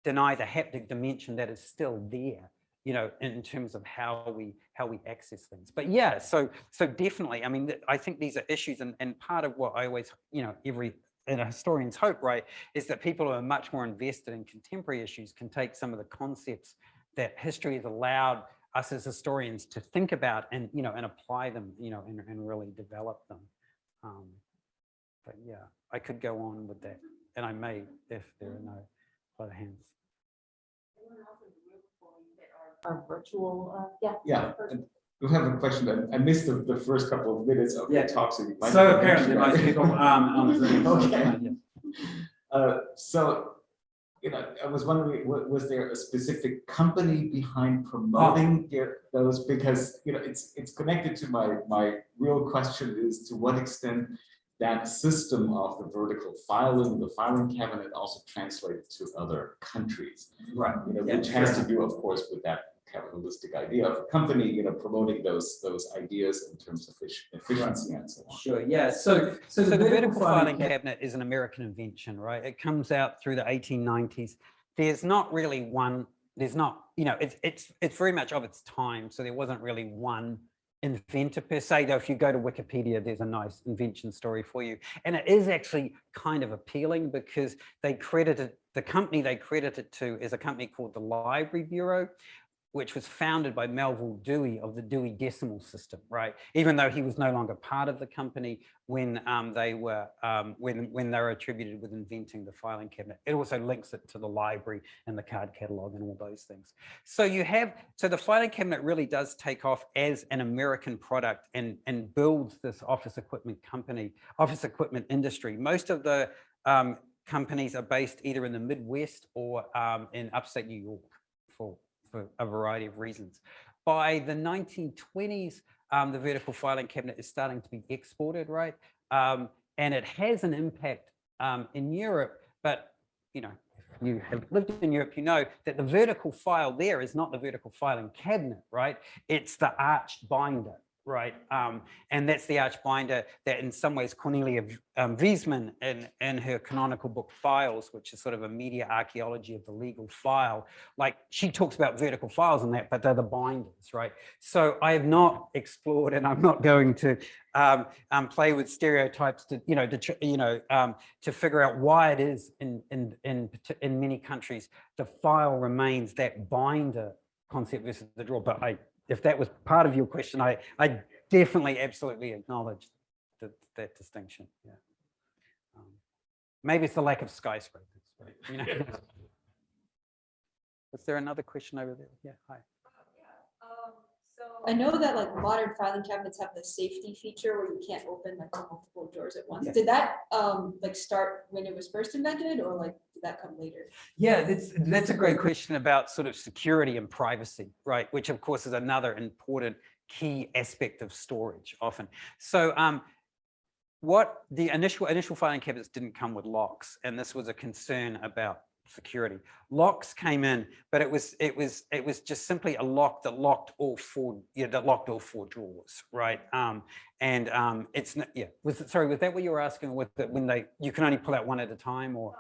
deny the haptic dimension that is still there you know, in terms of how we how we access things. But yeah, so so definitely, I mean, I think these are issues, and and part of what I always, you know, every and a historian's hope, right, is that people who are much more invested in contemporary issues can take some of the concepts that history has allowed us as historians to think about and you know and apply them, you know, and, and really develop them. Um, but yeah, I could go on with that, and I may if there are no other hands. Our virtual, uh, yeah. Yeah, and we have a question. I- I missed the, the first couple of minutes of Yeah. the talk, so you might. So apparently mention most that. people um, on Zoom. Okay. Uh, so, you know, I was wondering, was there a specific company behind promoting their- those? Because, you know, it's, it's connected to my, my real question is to what extent that system of the vertical filing, the filing cabinet also translated to other countries. Right. you know, Yeah, which has to do, of course, with that capitalistic idea of a company, you know, promoting those, those ideas in terms of effic- efficiency and so on. Sure, yeah, so, so the vertical filing cabinet is an American invention, right? It comes out through the 1890s. There's not really one, there's not, you know, it's, it's, it's very much of its time. So there wasn't really one inventor per se, though if you go to Wikipedia, there's a nice invention story for you. And it is actually kind of appealing because they credited, the company they credited to is a company called the Library Bureau, which was founded by Melvil Dewey of the Dewey Decimal System, right? Even though he was no longer part of the company when um, they were um, when when they were attributed with inventing the filing cabinet. It also links it to the library and the card catalog and all those things. So you have so the filing cabinet really does take off as an American product and and builds this office equipment company, office equipment industry. Most of the um, companies are based either in the Midwest or um, in upstate New York for for a variety of reasons. By the 1920s, um, the vertical filing cabinet is starting to be exported, right? Um, and it has an impact um, in Europe, but you know, if you have lived in Europe, you know that the vertical file there is not the vertical filing cabinet, right? It's the arched binder, right? Um, and that's the arch binder that in some ways Cornelia um, Vismann in, in her canonical book Files, which is sort of a media archaeology of the legal file, like she talks about vertical files and that, but they're the binders, right? So I have not explored and I'm not going to um, um, play with stereotypes to, you know, to, you know, um, to figure out why it is in, in, in, in many countries, the file remains that binder concept versus the drawer. But I, if that was part of your question, I, I definitely absolutely acknowledge that, that distinction. Yeah. Um, maybe it's the lack of skyscrapers. Right? You know? Is there another question over there? Yeah, hi. So I know that like modern filing cabinets have the safety feature where you can't open like multiple drawers at once. Yeah. Did that um like start when it was first invented or like did that come later? Yeah, that's, that's a great question about sort of security and privacy, right? Which of course is another important key aspect of storage often. So um, what the initial initial filing cabinets didn't come with locks, and this was a concern about security. Locks came in, but it was it was it was just simply a lock that locked all four yeah that locked all four drawers, right? Um, and um, it's not yeah. Was it, sorry, was that what you were asking? With the, when they you can only pull out one at a time, or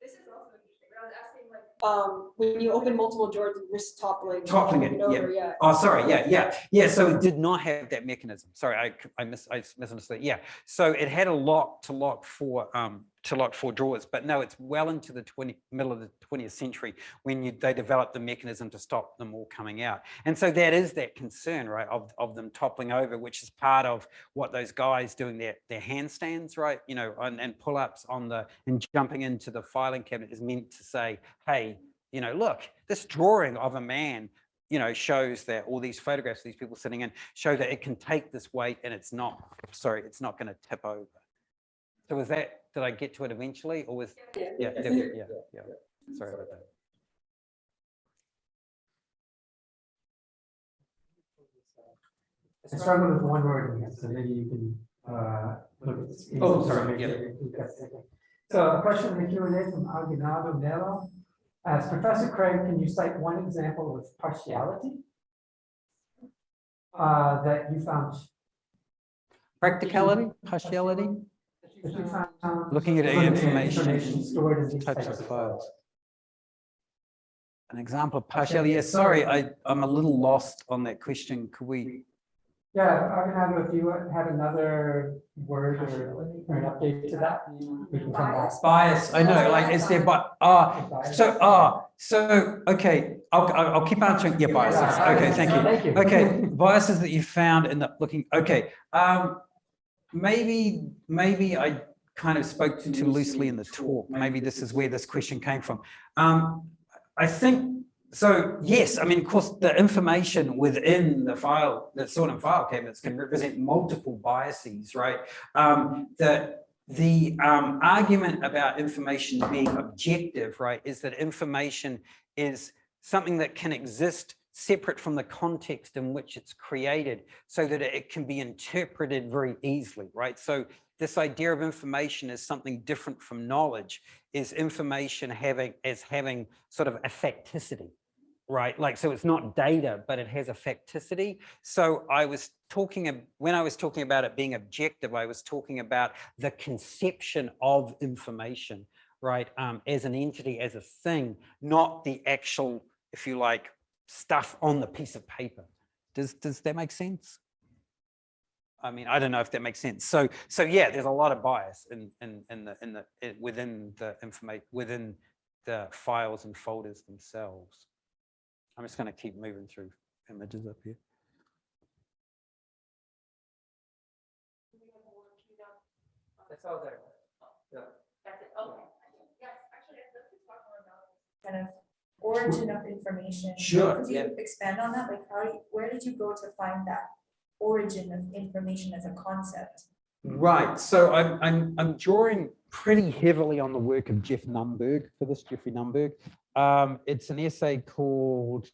This is also interesting, but I was asking like. Um, when you open multiple doors, you risk toppling. Toppling it, moving yeah. Yeah. Oh, sorry. Yeah, yeah, yeah. So it did not have that mechanism. Sorry, I I, mis I misunderstood. Yeah. So it had a lock to lock for um to lock four drawers, but no, it's well into the 20 middle of the 20th century when you they developed the mechanism to stop them all coming out. And so that is that concern, right, of of them toppling over, which is part of what those guys doing their their handstands, right, you know, and, and pull ups on the and jumping into the filing cabinet is meant to say, hey, you know, look, this drawing of a man you know, shows that all these photographs, of these people sitting in, show that it can take this weight and it's not, sorry, it's not going to tip over. So was that, did I get to it eventually or was, Yeah. yeah, yeah, yeah, yeah. Sorry about that. I struggle with one word, in this, so maybe you can, uh, look at. the Oh, sorry, make yeah. you've got a second. So a question in the Q and A from Aguinaldo Mello. As Professor Craig, can you cite one example of partiality? Uh, that you found. Practicality, partiality, that you found Looking at from the information, Stored in these types types of of files. files. an example of partiality. Yeah, sorry, I, I'm a little lost on that question. Could we, Yeah, Aguinaldo, if you have another word or or an update to that, we can come back. bias, I know, like, is there, but, ah, So, ah, so, okay, I'll, I'll I'll keep answering, yeah, biases, okay, thank you. Thank you. Okay, biases that you found in the looking, okay, um, maybe, maybe I kind of spoke too too loosely in the talk, maybe this is where this question came from. Um, I think, so, yes, I mean, of course, the information within the file, the sort of file cabinets can represent multiple biases, right? Um, the, the um, argument about information being objective, right, is that information is something that can exist separate from the context in which it's created so that it can be interpreted very easily, right? So this idea of information is something different from knowledge, is information having as having sort of a right? Like, so it's not data, but it has a facticity. So I was talking, when I was talking about it being objective, I was talking about the conception of information, right? Um, as an entity, as a thing, not the actual, if you like, stuff on the piece of paper. Does, does that make sense? I mean, I don't know if that makes sense. So, so yeah, there's a lot of bias in, in, in the, in the, i- within the information, within the files and folders themselves. I'm just going to keep moving through images up here. That's all there. That's it, okay. kind of origin of information. Sure, Could you expand on that? Like, how, you- where did you go to find that origin of information as a concept? Right, so I'm, I'm, I'm drawing pretty heavily on the work of Jeff Nunberg for this, Geoffrey Nunberg. Um, it's an essay called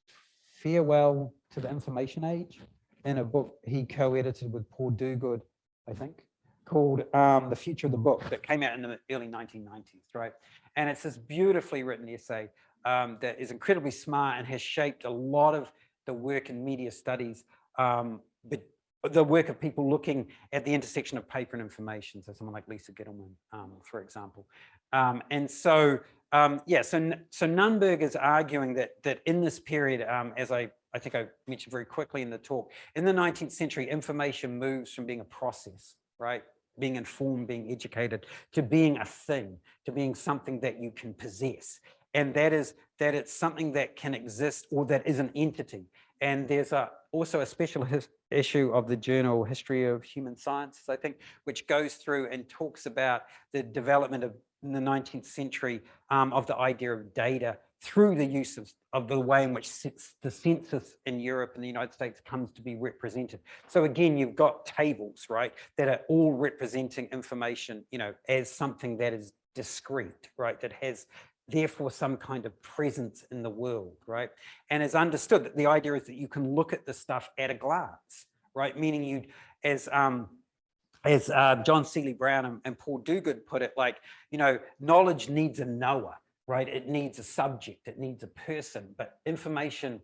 Farewell to the Information Age in a book he co-edited with Paul Duguid, I think. called um, The Future of the Book that came out in the early 1990s, right? And it's this beautifully written essay um, that is incredibly smart and has shaped a lot of the work in media studies, um, but the work of people looking at the intersection of paper and information. So someone like Lisa Gitelman, um, for example. Um, and so, um, yeah, so, so Nunberg is arguing that, that in this period, um, as I, I think I mentioned very quickly in the talk, in the 19th century, information moves from being a process, right? Being informed, being educated, to being a thing, to being something that you can possess. And that is that it's something that can exist or that is an entity. And there's a, also a special issue of the journal History of Human Sciences, I think, which goes through and talks about the development of in the 19th century um, of the idea of data through the use of, of the way in which the census in Europe and the United States comes to be represented. So again, you've got tables, right, that are all representing information, you know, as something that is discrete, right, that has therefore some kind of presence in the world, right? And it's understood that the idea is that you can look at the stuff at a glance, right? Meaning you, as um, as uh, John Seeley Brown and, and Paul Duguid put it, like, you know, knowledge needs a knower, right? It needs a subject, it needs a person, but information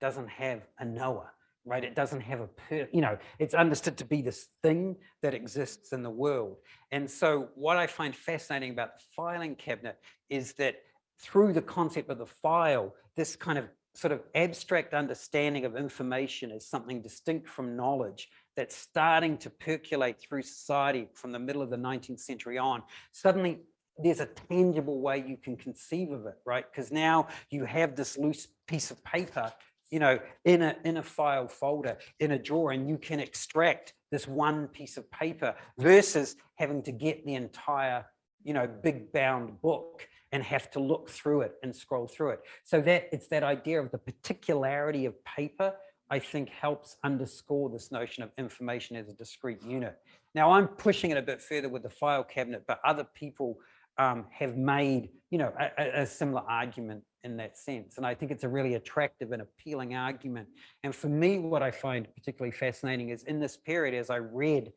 doesn't have a knower, right? It doesn't have a, per, you know, it's understood to be this thing that exists in the world. And so what I find fascinating about the filing cabinet is that through the concept of the file, this kind of sort of abstract understanding of information as something distinct from knowledge that's starting to percolate through society from the middle of the 19th century on, suddenly there's a tangible way you can conceive of it, right? Because now you have this loose piece of paper, you know, in a in a file folder, in a drawer, and you can extract this one piece of paper versus having to get the entire, you know, big bound book and have to look through it and scroll through it. So that it's that idea of the particularity of paper, I think helps underscore this notion of information as a discrete unit. Now I'm pushing it a bit further with the file cabinet, but other people um, have made, you know, a, a- a similar argument in that sense. And I think it's a really attractive and appealing argument. And for me, what I find particularly fascinating is in this period, as I read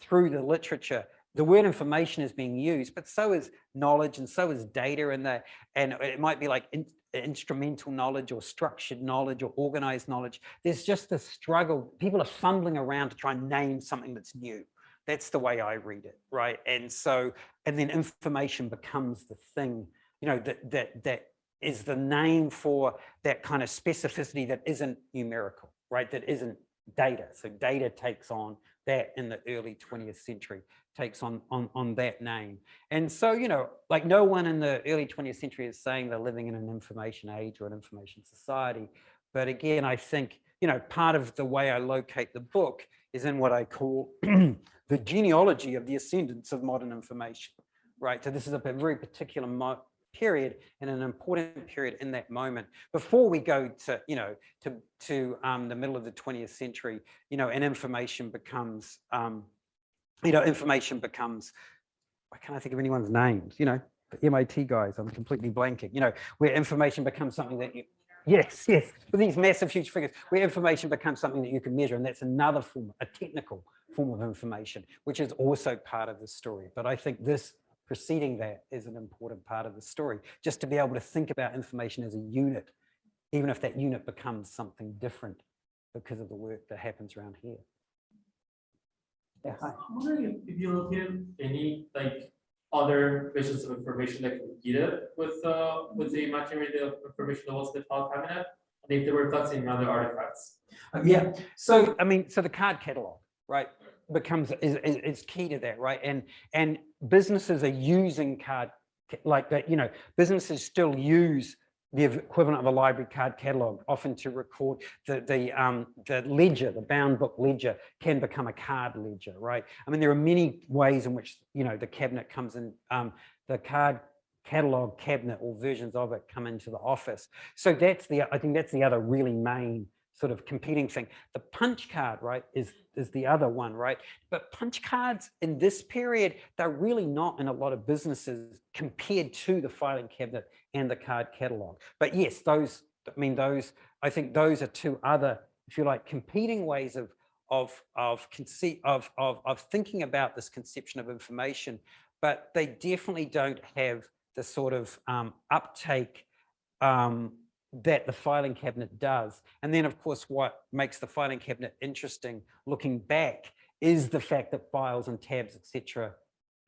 through the literature, the word information is being used, but so is knowledge and so is data and the, and it might be like in- instrumental knowledge or structured knowledge or organized knowledge. There's just a struggle. People are fumbling around to try and name something that's new. That's the way I read it, right? And so, and then information becomes the thing, you know, that that that is the name for that kind of specificity that isn't numerical, right? That isn't data. So data takes on that in the early 20th century, takes on on on that name. And so, you know, like no one in the early 20th century is saying they're living in an information age or an information society. But again, I think, you know, part of the way I locate the book is in what I call the genealogy of the ascendance of modern information, right? So this is a very particular period and an important period in that moment before we go to, you know, to, to um, the middle of the 20th century, you know, and information becomes, um, you know, information becomes, why can't I think of anyone's names, you know, the MIT guys, I'm completely blanking, you know, where information becomes something that you, yes, yes, with these massive, huge figures, where information becomes something that you can measure. And that's another form, a technical form of information, which is also part of the story. But I think this preceding that is an important part of the story, just to be able to think about information as a unit, even if that unit becomes something different because of the work that happens around here. Yeah, hi. I'm wondering if if you look at any like other versions of information that competed with uh with the material information that was in the file cabinet, and if they were touching in other artifacts. Uh, Yeah, so I mean, so the card catalog, right, becomes is, is, key to that, right? And and businesses are using card like that, you know, businesses still use the equivalent of a library card catalog, often to record the the um the ledger, the bound book ledger can become a card ledger, right? I mean, there are many ways in which you know the cabinet comes in, um, the card catalog cabinet or versions of it come into the office. So that's the I think that's the other really main sort of competing thing. The punch card, right, is is the other one, right? But punch cards in this period, they're really not in a lot of businesses compared to the filing cabinet and the card catalog. But yes, those, I mean, those, I think those are two other, if you like, competing ways of of, of conceit, of, of, of thinking about this conception of information, but they definitely don't have the sort of um, uptake um, that the filing cabinet does. And then of course, what makes the filing cabinet interesting looking back is the fact that files and tabs, etc.,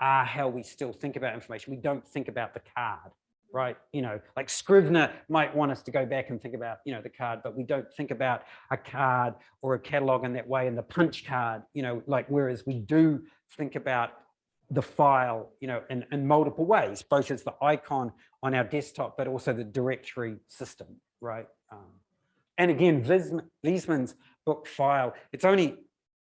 are how we still think about information. We don't think about the card, right? You know, like Scrivener might want us to go back and think about, you know, the card, but we don't think about a card or a catalog in that way and the punch card, you know, like whereas we do think about the file, you know, in, in multiple ways, both as the icon on our desktop, but also the directory system, right? Um, and again, Vismann, Vismann's book file, it's only,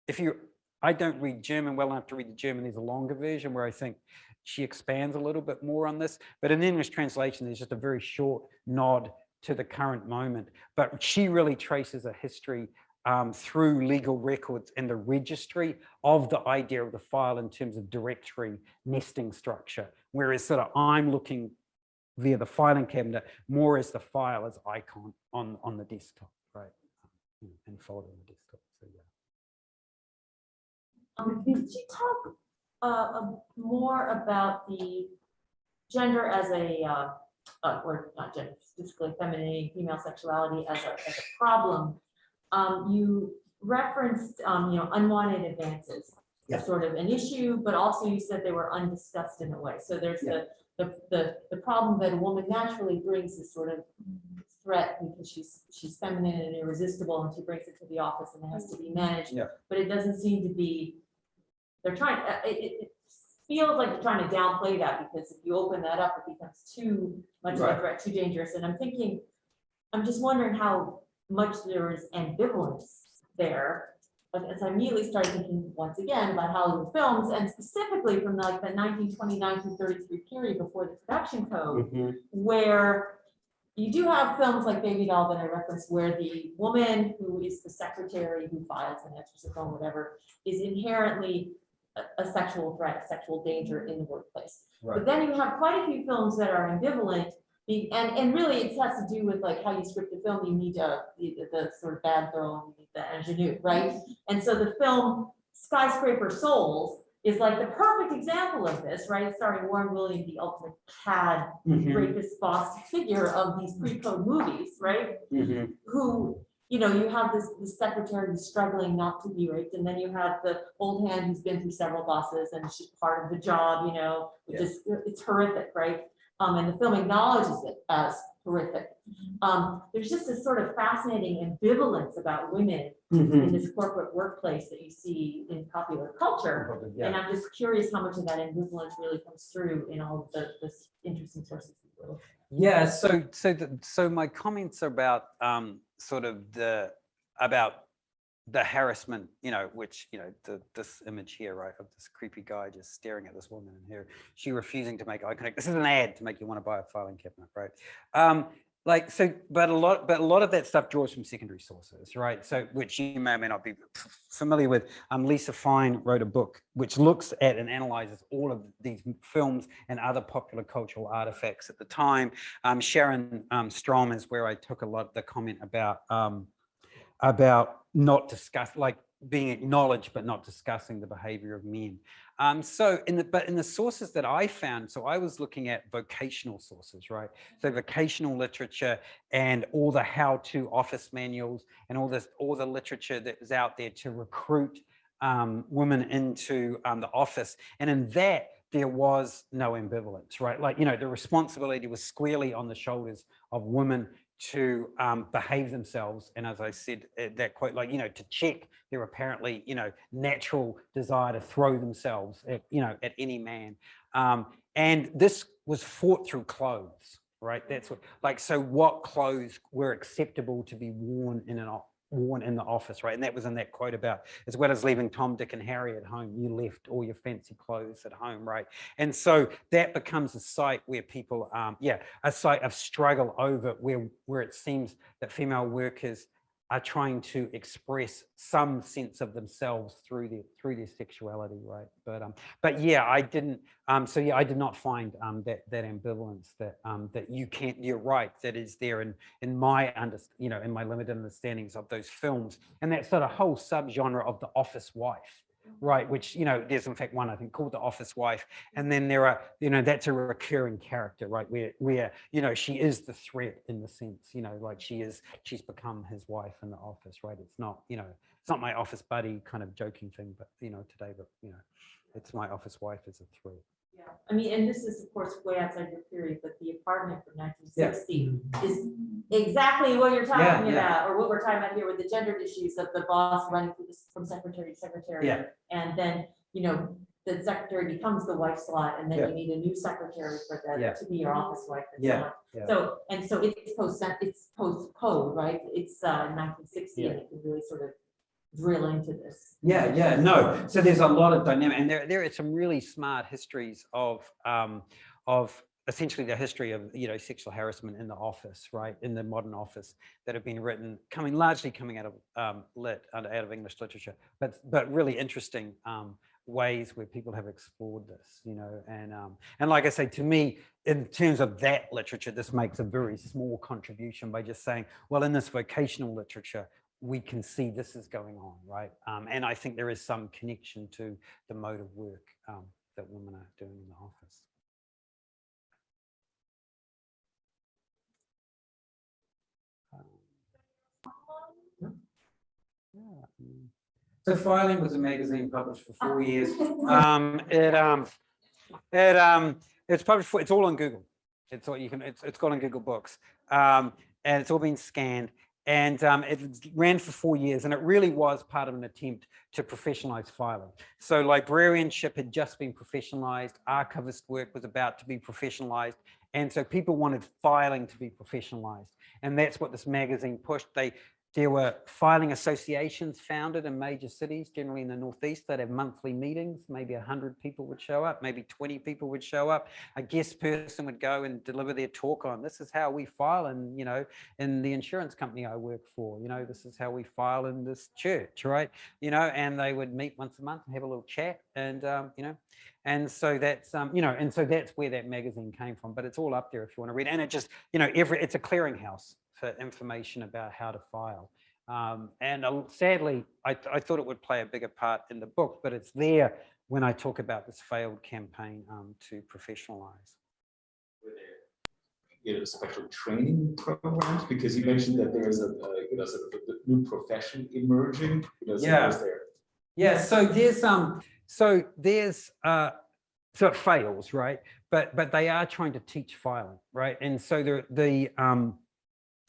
if you, I don't read German well enough to read the German, there's a longer version where I think she expands a little bit more on this, but in English translation, there's just a very short nod to the current moment. But she really traces a history um, through legal records and the registry of the idea of the file in terms of directory nesting structure. Whereas sort of I'm looking via the filing cabinet more as the file as icon on, on the desktop, right? Um, And folder on the desktop, so yeah. Um, could you talk, uh, more about the gender as a, uh, uh, or not gender, specifically femininity, female sexuality as a, as a problem? Um, you referenced, um, you know, unwanted advances. Yeah. Sort of an issue, but also you said they were undiscussed in a way. So there's the, the, the, the problem that a woman naturally brings is sort of threat because she's, she's feminine and irresistible and she brings it to the office and it has to be managed. Yeah. But it doesn't seem to be, they're trying, uh, it, it, it feels like they're trying to downplay that because if you open that up, it becomes too much of a threat, too dangerous. And I'm thinking, I'm just wondering how much there is ambivalence there. But as I immediately started thinking once again about Hollywood films and specifically from like the nineteen twenty-nine to thirty-three period before the production code mm-hmm. where you do have films like Baby Doll that I referenced, where the woman who is the secretary who files and answers the phone, whatever, is inherently a, a sexual threat, a sexual danger in the workplace. Right. But then you have quite a few films that are ambivalent, be- and, and really it has to do with like how you script the film, you need a, the, the sort of bad girl, you need the ingenue, right? And so the film Skyscraper Souls is like the perfect example of this, right? Starring Warren Williams, the ultimate cad mm-hmm. rapist boss figure of these pre-code movies, right? Mm-hmm. Who, you know, you have this, this secretary who's struggling not to be raped, and then you have the old hand who's been through several bosses and she's part of the job, you know, which is, it's horrific, right? Um, and the film acknowledges it as horrific. Um, there's just this sort of fascinating ambivalence about women in this corporate workplace that you see in popular culture. Yeah. And I'm just curious how much of that ambivalence really comes through in all of the, this interesting sources. that we're Yeah, so so the, so my comments are about um sort of the about the harassment, you know, which you know the this image here, right, of this creepy guy just staring at this woman and here she refusing to make eye contact. This is an ad to make you want to buy a filing cabinet, right? Um, like so, but a lot, but a lot of that stuff draws from secondary sources, right? So which you may or may not be familiar with. Um, Lisa Fine wrote a book which looks at and analyzes all of these films and other popular cultural artifacts at the time. Um, Sharon um, Strom is where I took a lot of the comment about um, about not discuss like being acknowledged but not discussing the behavior of men. Um, so in the but in the sources that I found, so I was looking at vocational sources, right? So vocational literature and all the how-to office manuals and all this all the literature that was out there to recruit um, women into um, the office. And in that, there was no ambivalence, right? Like, you know, the responsibility was squarely on the shoulders of women to um, behave themselves. And as I said, uh, that quote, like, you know, to check their apparently, you know, natural desire to throw themselves at, you know, at any man. Um, and this was fought through clothes, right? That's what, like, so what clothes were acceptable to be worn in an, worn in the office, right? And that was in that quote about, as well as leaving Tom, Dick and Harry at home, you left all your fancy clothes at home, right? And so that becomes a site where people, um, yeah, a site of struggle over where, where it seems that female workers are trying to express some sense of themselves through their through their sexuality, right? But um, but yeah, I didn't. Um, so yeah, I did not find um that that ambivalence that um that you can't. You're right. That is there in in my under you know in my limited understandings of those films and that sort of whole subgenre of the office wife, right? Which you know, there's in fact one I think called the office wife, and then there are you know that's a recurring character, right? Where where you know she is the threat in the sense you know like she is she's become his wife in the office, right? It's not you know it's not my office buddy kind of joking thing, but you know today, but you know it's my office wife as a threat. Yeah, I mean, and this is of course way outside your period, but the apartment from nineteen sixty is exactly what you're talking yeah. about, or what we're talking about here with the gender issues of the boss running through this from secretary to secretary. Yeah. And then, you know, the secretary becomes the wife slot, and then Yeah. you need a new secretary for Yeah. that to be your office wife and so Yeah, on. yeah. So, and so it's post, it's post code, right? It's uh nineteen sixty, Yeah. and it can really sort of drill into this. Yeah, yeah, no. So there's a lot of dynamic, and there there are some really smart histories of um, of essentially the history of you know sexual harassment in the office, right, in the modern office that have been written, coming largely coming out of um, lit out of English literature, but but really interesting um, ways where people have explored this, you know, and um, and like I say, to me, in terms of that literature, this makes a very small contribution by just saying, well, in this vocational literature, we can see this is going on, right? Um, and I think there is some connection to the mode of work um, that women are doing in the office. Um, yeah. So Filing was a magazine published for four years. Um, it um, it um, it's published for, it's all on Google. It's all you can. It's it's got on Google Books, um, and it's all been scanned. And um, it ran for four years, and it really was part of an attempt to professionalize filing. So librarianship had just been professionalized, archivist work was about to be professionalized, and so people wanted filing to be professionalized. And that's what this magazine pushed. They there were filing associations founded in major cities, generally in the Northeast, that have monthly meetings. Maybe 100 people would show up, maybe 20 people would show up. A guest person would go and deliver their talk on this is how we file in, you know, in the insurance company I work for. You know, this is how we file in this church, right? You know, and they would meet once a month and have a little chat and, um, you know, and so that's, um, you know, and so that's where that magazine came from. But it's all up there if you want to read. And it just, you know, every it's a clearinghouse for information about how to file. Um, and uh, sadly, I, I, thought it would play a bigger part in the book, but it's there when I talk about this failed campaign um, to professionalize. You know, special training programs, because you mentioned that there is a, a you know, sort of a new profession emerging. You know, so Yeah. there Yeah, so there's um, so there's uh, so it fails, right? But but they are trying to teach filing, right? And so the the um,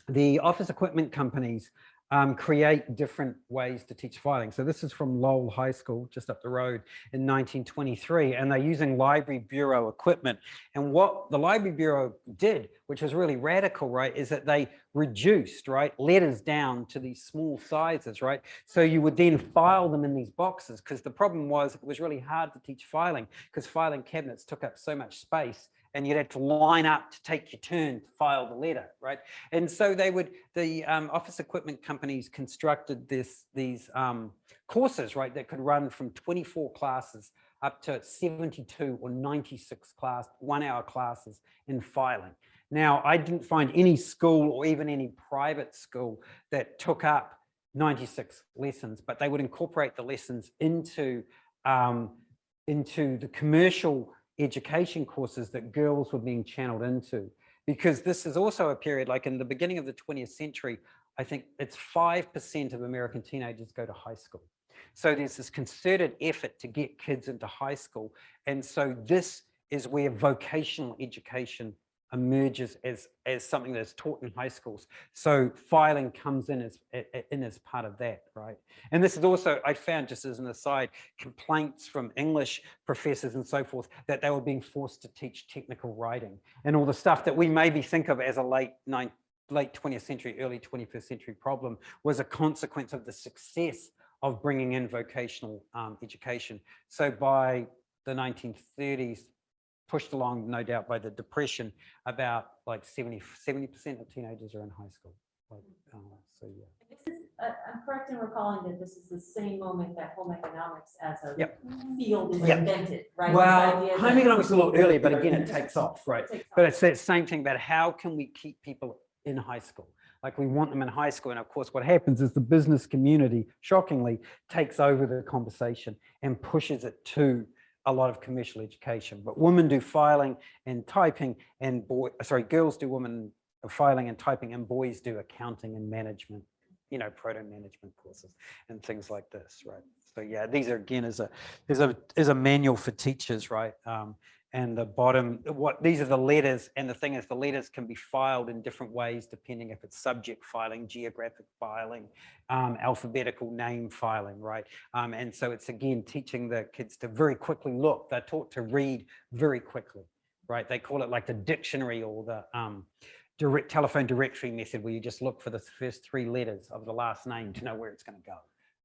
the office equipment companies um, create different ways to teach filing. So this is from Lowell High School, just up the road in 1923, and they're using library bureau equipment. And what the library bureau did, which was really radical, right, is that they reduced, right, letters down to these small sizes, right? So you would then file them in these boxes because the problem was it was really hard to teach filing because filing cabinets took up so much space and you'd have to line up to take your turn to file the letter, right? And so they would, the um, office equipment companies constructed this, these um, courses, right, that could run from 24 classes up to 72 or 96 class, one hour classes in filing. Now, I didn't find any school or even any private school that took up 96 lessons, but they would incorporate the lessons into, um, into the commercial education courses that girls were being channeled into. Because this is also a period, like in the beginning of the 20th century, I think it's 5% of American teenagers go to high school. So there's this concerted effort to get kids into high school. And so this is where vocational education emerges as as something that's taught in high schools. So filing comes in as in as part of that right? And this is also i found just as an aside complaints from english professors and so forth that they were being forced to teach technical writing and all the stuff that we maybe think of as a late ninth late 20th century early 21st century problem was a consequence of the success of bringing in vocational um, education. So by the 1930s pushed along, no doubt, by the depression, about like 70, 70% of teenagers are in high school. Like, uh, so yeah. This is uh, I'm correct in recalling that this is the same moment that home economics as a Yep. field is Yep. invented, right? Well, home economics is a little earlier, but again, it takes off, right? Takes But off. it's that same thing about how can we keep people in high school? Like we want them in high school. And of course, what happens is the business community, shockingly, takes over the conversation and pushes it to a lot of commercial education. But women do filing and typing and boy, sorry, girls do women filing and typing and boys do accounting and management, you know, proto management courses and things like this, right? So yeah, these are again is a is a is a manual for teachers, right? Um, and the bottom, what these are the letters, and the thing is, the letters can be filed in different ways depending if it's subject filing, geographic filing, um, alphabetical name filing, right? Um, and so it's again teaching the kids to very quickly look. They're taught to read very quickly, right? They call it like the dictionary or the um, direct telephone directory method, where you just look for the first three letters of the last name to know where it's going to go,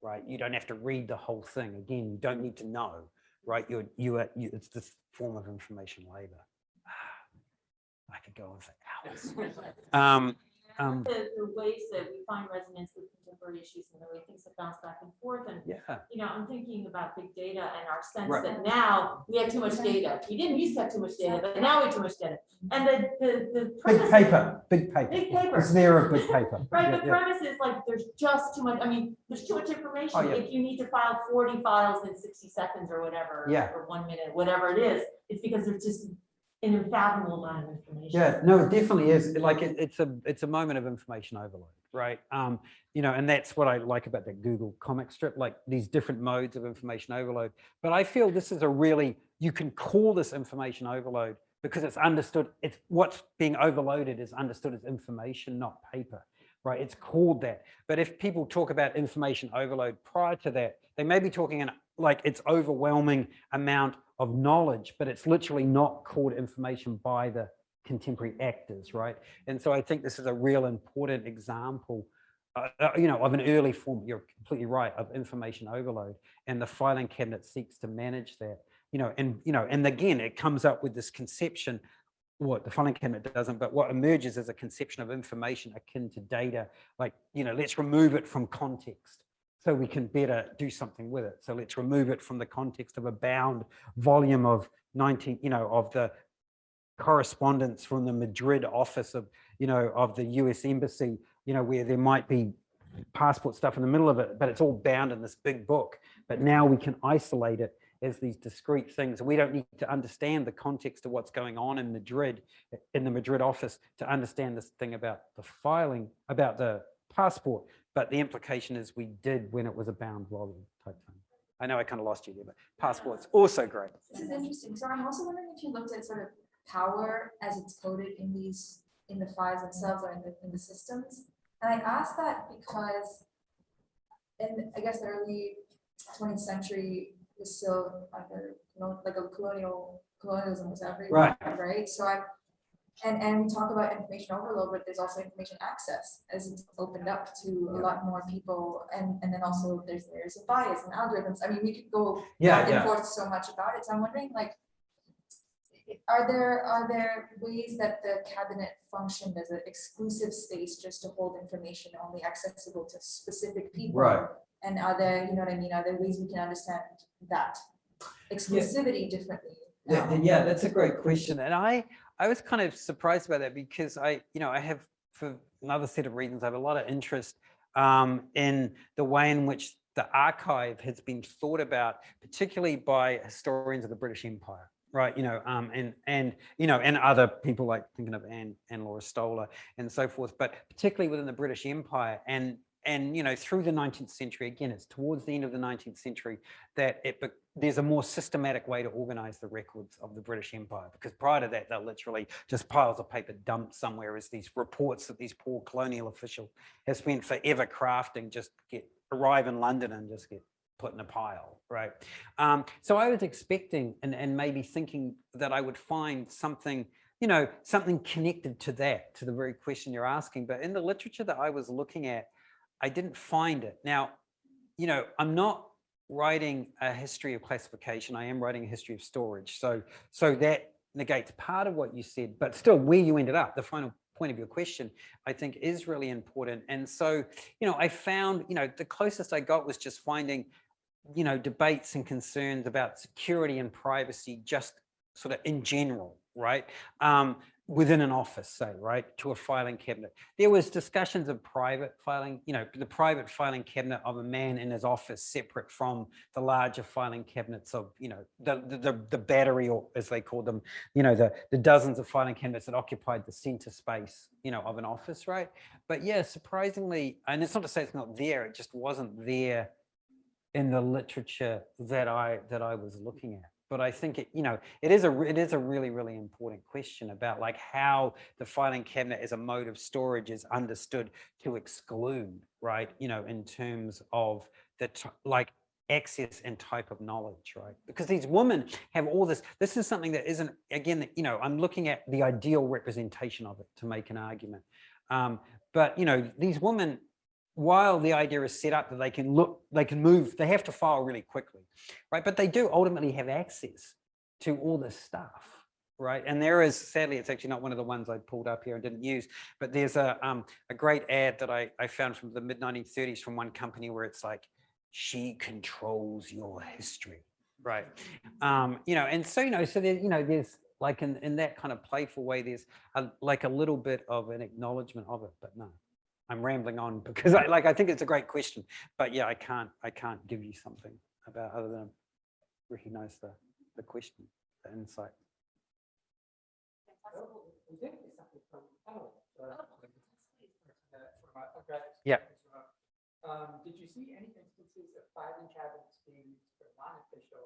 right? You don't have to read the whole thing. Again, you don't need to know right? You're, you are, you, it's this form of information labor. I could go on for hours. Um, um, The, the ways that we find resonance with contemporary issues and the way things have bounced back and forth and yeah, you know, I'm thinking about big data and our sense Right. that now we have too much data. We didn't used to have too much data, but now we have too much data. And the, the, the. big premise- paper, big paper. Big paper. It's there of big paper. Right, Yeah, the yeah. premise is like, there's just too much, I mean, there's too much information. Oh, yeah. If you need to file forty files in sixty seconds or whatever. Yeah. Or one minute, whatever it is, it's because there's just an unfathomable amount of information. Yeah, no, it definitely is. Like it, it's a it's a moment of information overload, right? Um, you know, and that's what I like about that Google comic strip, like these different modes of information overload. But I feel this is a really you can call this information overload because it's understood. It's what's being overloaded is understood as information, not paper, right? It's called that. But if people talk about information overload prior to that, they may be talking in like it's overwhelming amount of knowledge, but it's literally not called information by the contemporary actors, right? And so I think this is a real important example, uh, uh, you know, of an early form, you're completely right, of information overload. And the filing cabinet seeks to manage that, you know, and, you know, and again, it comes up with this conception, what the filing cabinet doesn't, but what emerges is a conception of information akin to data, like, you know, let's remove it from context so we can better do something with it. So let's remove it from the context of a bound volume of 19, you know, of the correspondence from the Madrid office of, you know, of the US embassy, you know, where there might be passport stuff in the middle of it, but it's all bound in this big book. But now we can isolate it as these discrete things. We don't need to understand the context of what's going on in Madrid, in the Madrid office to understand this thing about the filing, about the passport. But the implication is we did when it was a bound volume type thing. I know I kind of lost you there, but passport's also great. This is interesting. So I'm also wondering if you looked at sort of power as it's coded in these, in the files themselves or in the, in the systems. And I ask that because in, I guess, the early twentieth century was still like a, you know, like a colonial, colonialism was everywhere, right? So I'm, and, and we talk about information overload, but there's also information access as it's opened up to a lot more people. And, and then also there's layers of bias and algorithms. I mean, we could go Yeah, back and forth so much about it. So I'm wondering, like, are there, are there ways that the cabinet functioned as an exclusive space just to hold information only accessible to specific people? Right. And are there, you know what I mean, are there ways we can understand that exclusivity differently? Yeah, yeah, that's a great question. And I, I was kind of surprised by that because I, you know, I have, for another set of reasons, I have a lot of interest um, in the way in which the archive has been thought about, particularly by historians of the British Empire. Right, you know, um, and and you know, and other people like thinking of Anne and Laura Stoler and so forth, but particularly within the British Empire, and and you know, through the 19th century, again, it's towards the end of the 19th century that it there's a more systematic way to organize the records of the British Empire. Because prior to that, they're literally just piles of paper dumped somewhere as these reports that these poor colonial officials have spent forever crafting just get arrive in London and just get put in a pile, right? Um, so I was expecting and, and maybe thinking that I would find something, you know, something connected to that, to the very question you're asking. But in the literature that I was looking at, I didn't find it. Now, you know, I'm not writing a history of classification. I am writing a history of storage. So, so that negates part of what you said, but still where you ended up, the final point of your question, I think is really important. And so, you know, I found, you know, the closest I got was just finding, you know, debates and concerns about security and privacy, just sort of in general, right? Um, within an office, say, right, to a filing cabinet. There was discussions of private filing, you know, the private filing cabinet of a man in his office separate from the larger filing cabinets of, you know, the, the, the, battery or as they call them, you know, the, the dozens of filing cabinets that occupied the center space, you know, of an office, right? But yeah, surprisingly, and it's not to say it's not there, it just wasn't there in the literature that I, that I was looking at but I think it, you know, it is a it is a really really important question about like how the filing cabinet as a mode of storage is understood to exclude, right? You know, in terms of the like access and type of knowledge, right? Because these women have all this. This is something that isn't again, you know, I'm looking at the ideal representation of it to make an argument. Um, but you know, these women while the idea is set up that they can look, they can move, they have to file really quickly, right? But they do ultimately have access to all this stuff, right? And there is, sadly, it's actually not one of the ones I pulled up here and didn't use, but there's a, um, a great ad that I, I found from the mid 1930s from one company where it's like, she controls your history, right? Um, you know, and so, you know, so there, you know, there's like in, in that kind of playful way, there's a, like a little bit of an acknowledgement of it, but no. I'm rambling on because I like I think it's a great question, but yeah, I can't I can't give you something about other than recognize the the question, the insight. Yeah. Um, did you see any instances of filing cabinets being used for non-official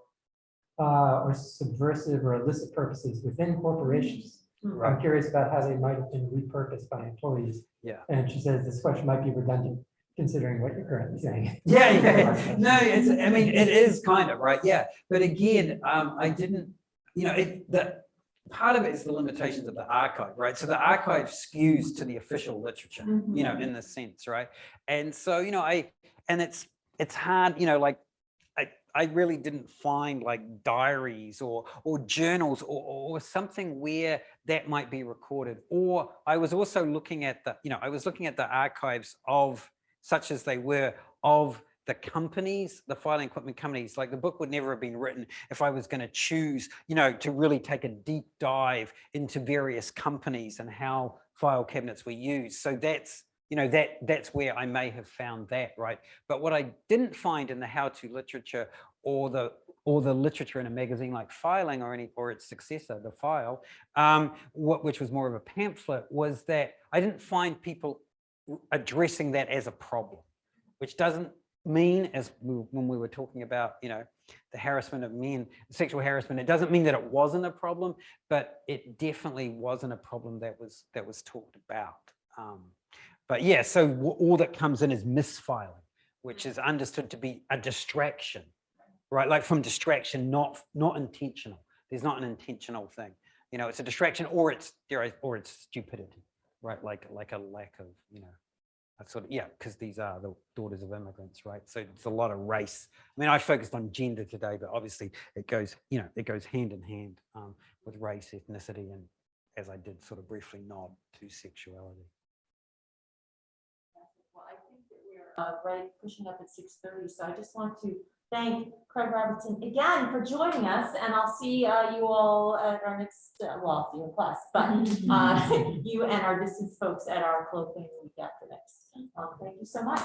uh, or subversive or illicit purposes within corporations? I'm curious about how they might have been repurposed by employees. Yeah. And she says this question might be redundant considering what you're currently saying. Yeah, yeah, no, it's, I mean, it is kind of, right, yeah, but again, um, I didn't, you know, it, the, part of it is the limitations of the archive, right? So the archive skews to the official literature, you know, in the sense, right? And so, you know, I, and it's, it's hard, you know, like, I, really didn't find like diaries or, or journals or, or something where that might be recorded. Or I was also looking at the, you know, I was looking at the archives of such as they were of the companies, the filing equipment companies, like the book would never have been written if I was going to choose, you know, to really take a deep dive into various companies and how file cabinets were used. So that's, you know, that that's where I may have found that, right? But what I didn't find in the how-to literature or the or the literature in a magazine like Filing or any or its successor, the File, um, what which was more of a pamphlet, was that I didn't find people addressing that as a problem, which doesn't mean, as we, when we were talking about, you know, the harassment of men, sexual harassment, it doesn't mean that it wasn't a problem, but it definitely wasn't a problem that was that was talked about. Um, but yeah, so all that comes in is misfiling, which is understood to be a distraction, right? Like from distraction, not not intentional. There's not an intentional thing. You know, it's a distraction or it's or it's stupidity, right? Like like a lack of, you know, that's sort of, yeah, because these are the daughters of immigrants, right? So it's a lot of race. I mean, I focused on gender today, but obviously it goes, you know, it goes hand in hand um, with race, ethnicity, and as I did sort of briefly nod to sexuality. Well, I think that we're uh, right, pushing up at six thirty, so I just want to thank Craig Robertson again for joining us, and I'll see uh, you all at our next, uh, well, I'll see you in class, but uh, you and our distance folks at our closing week after next. Um, Thank you so much.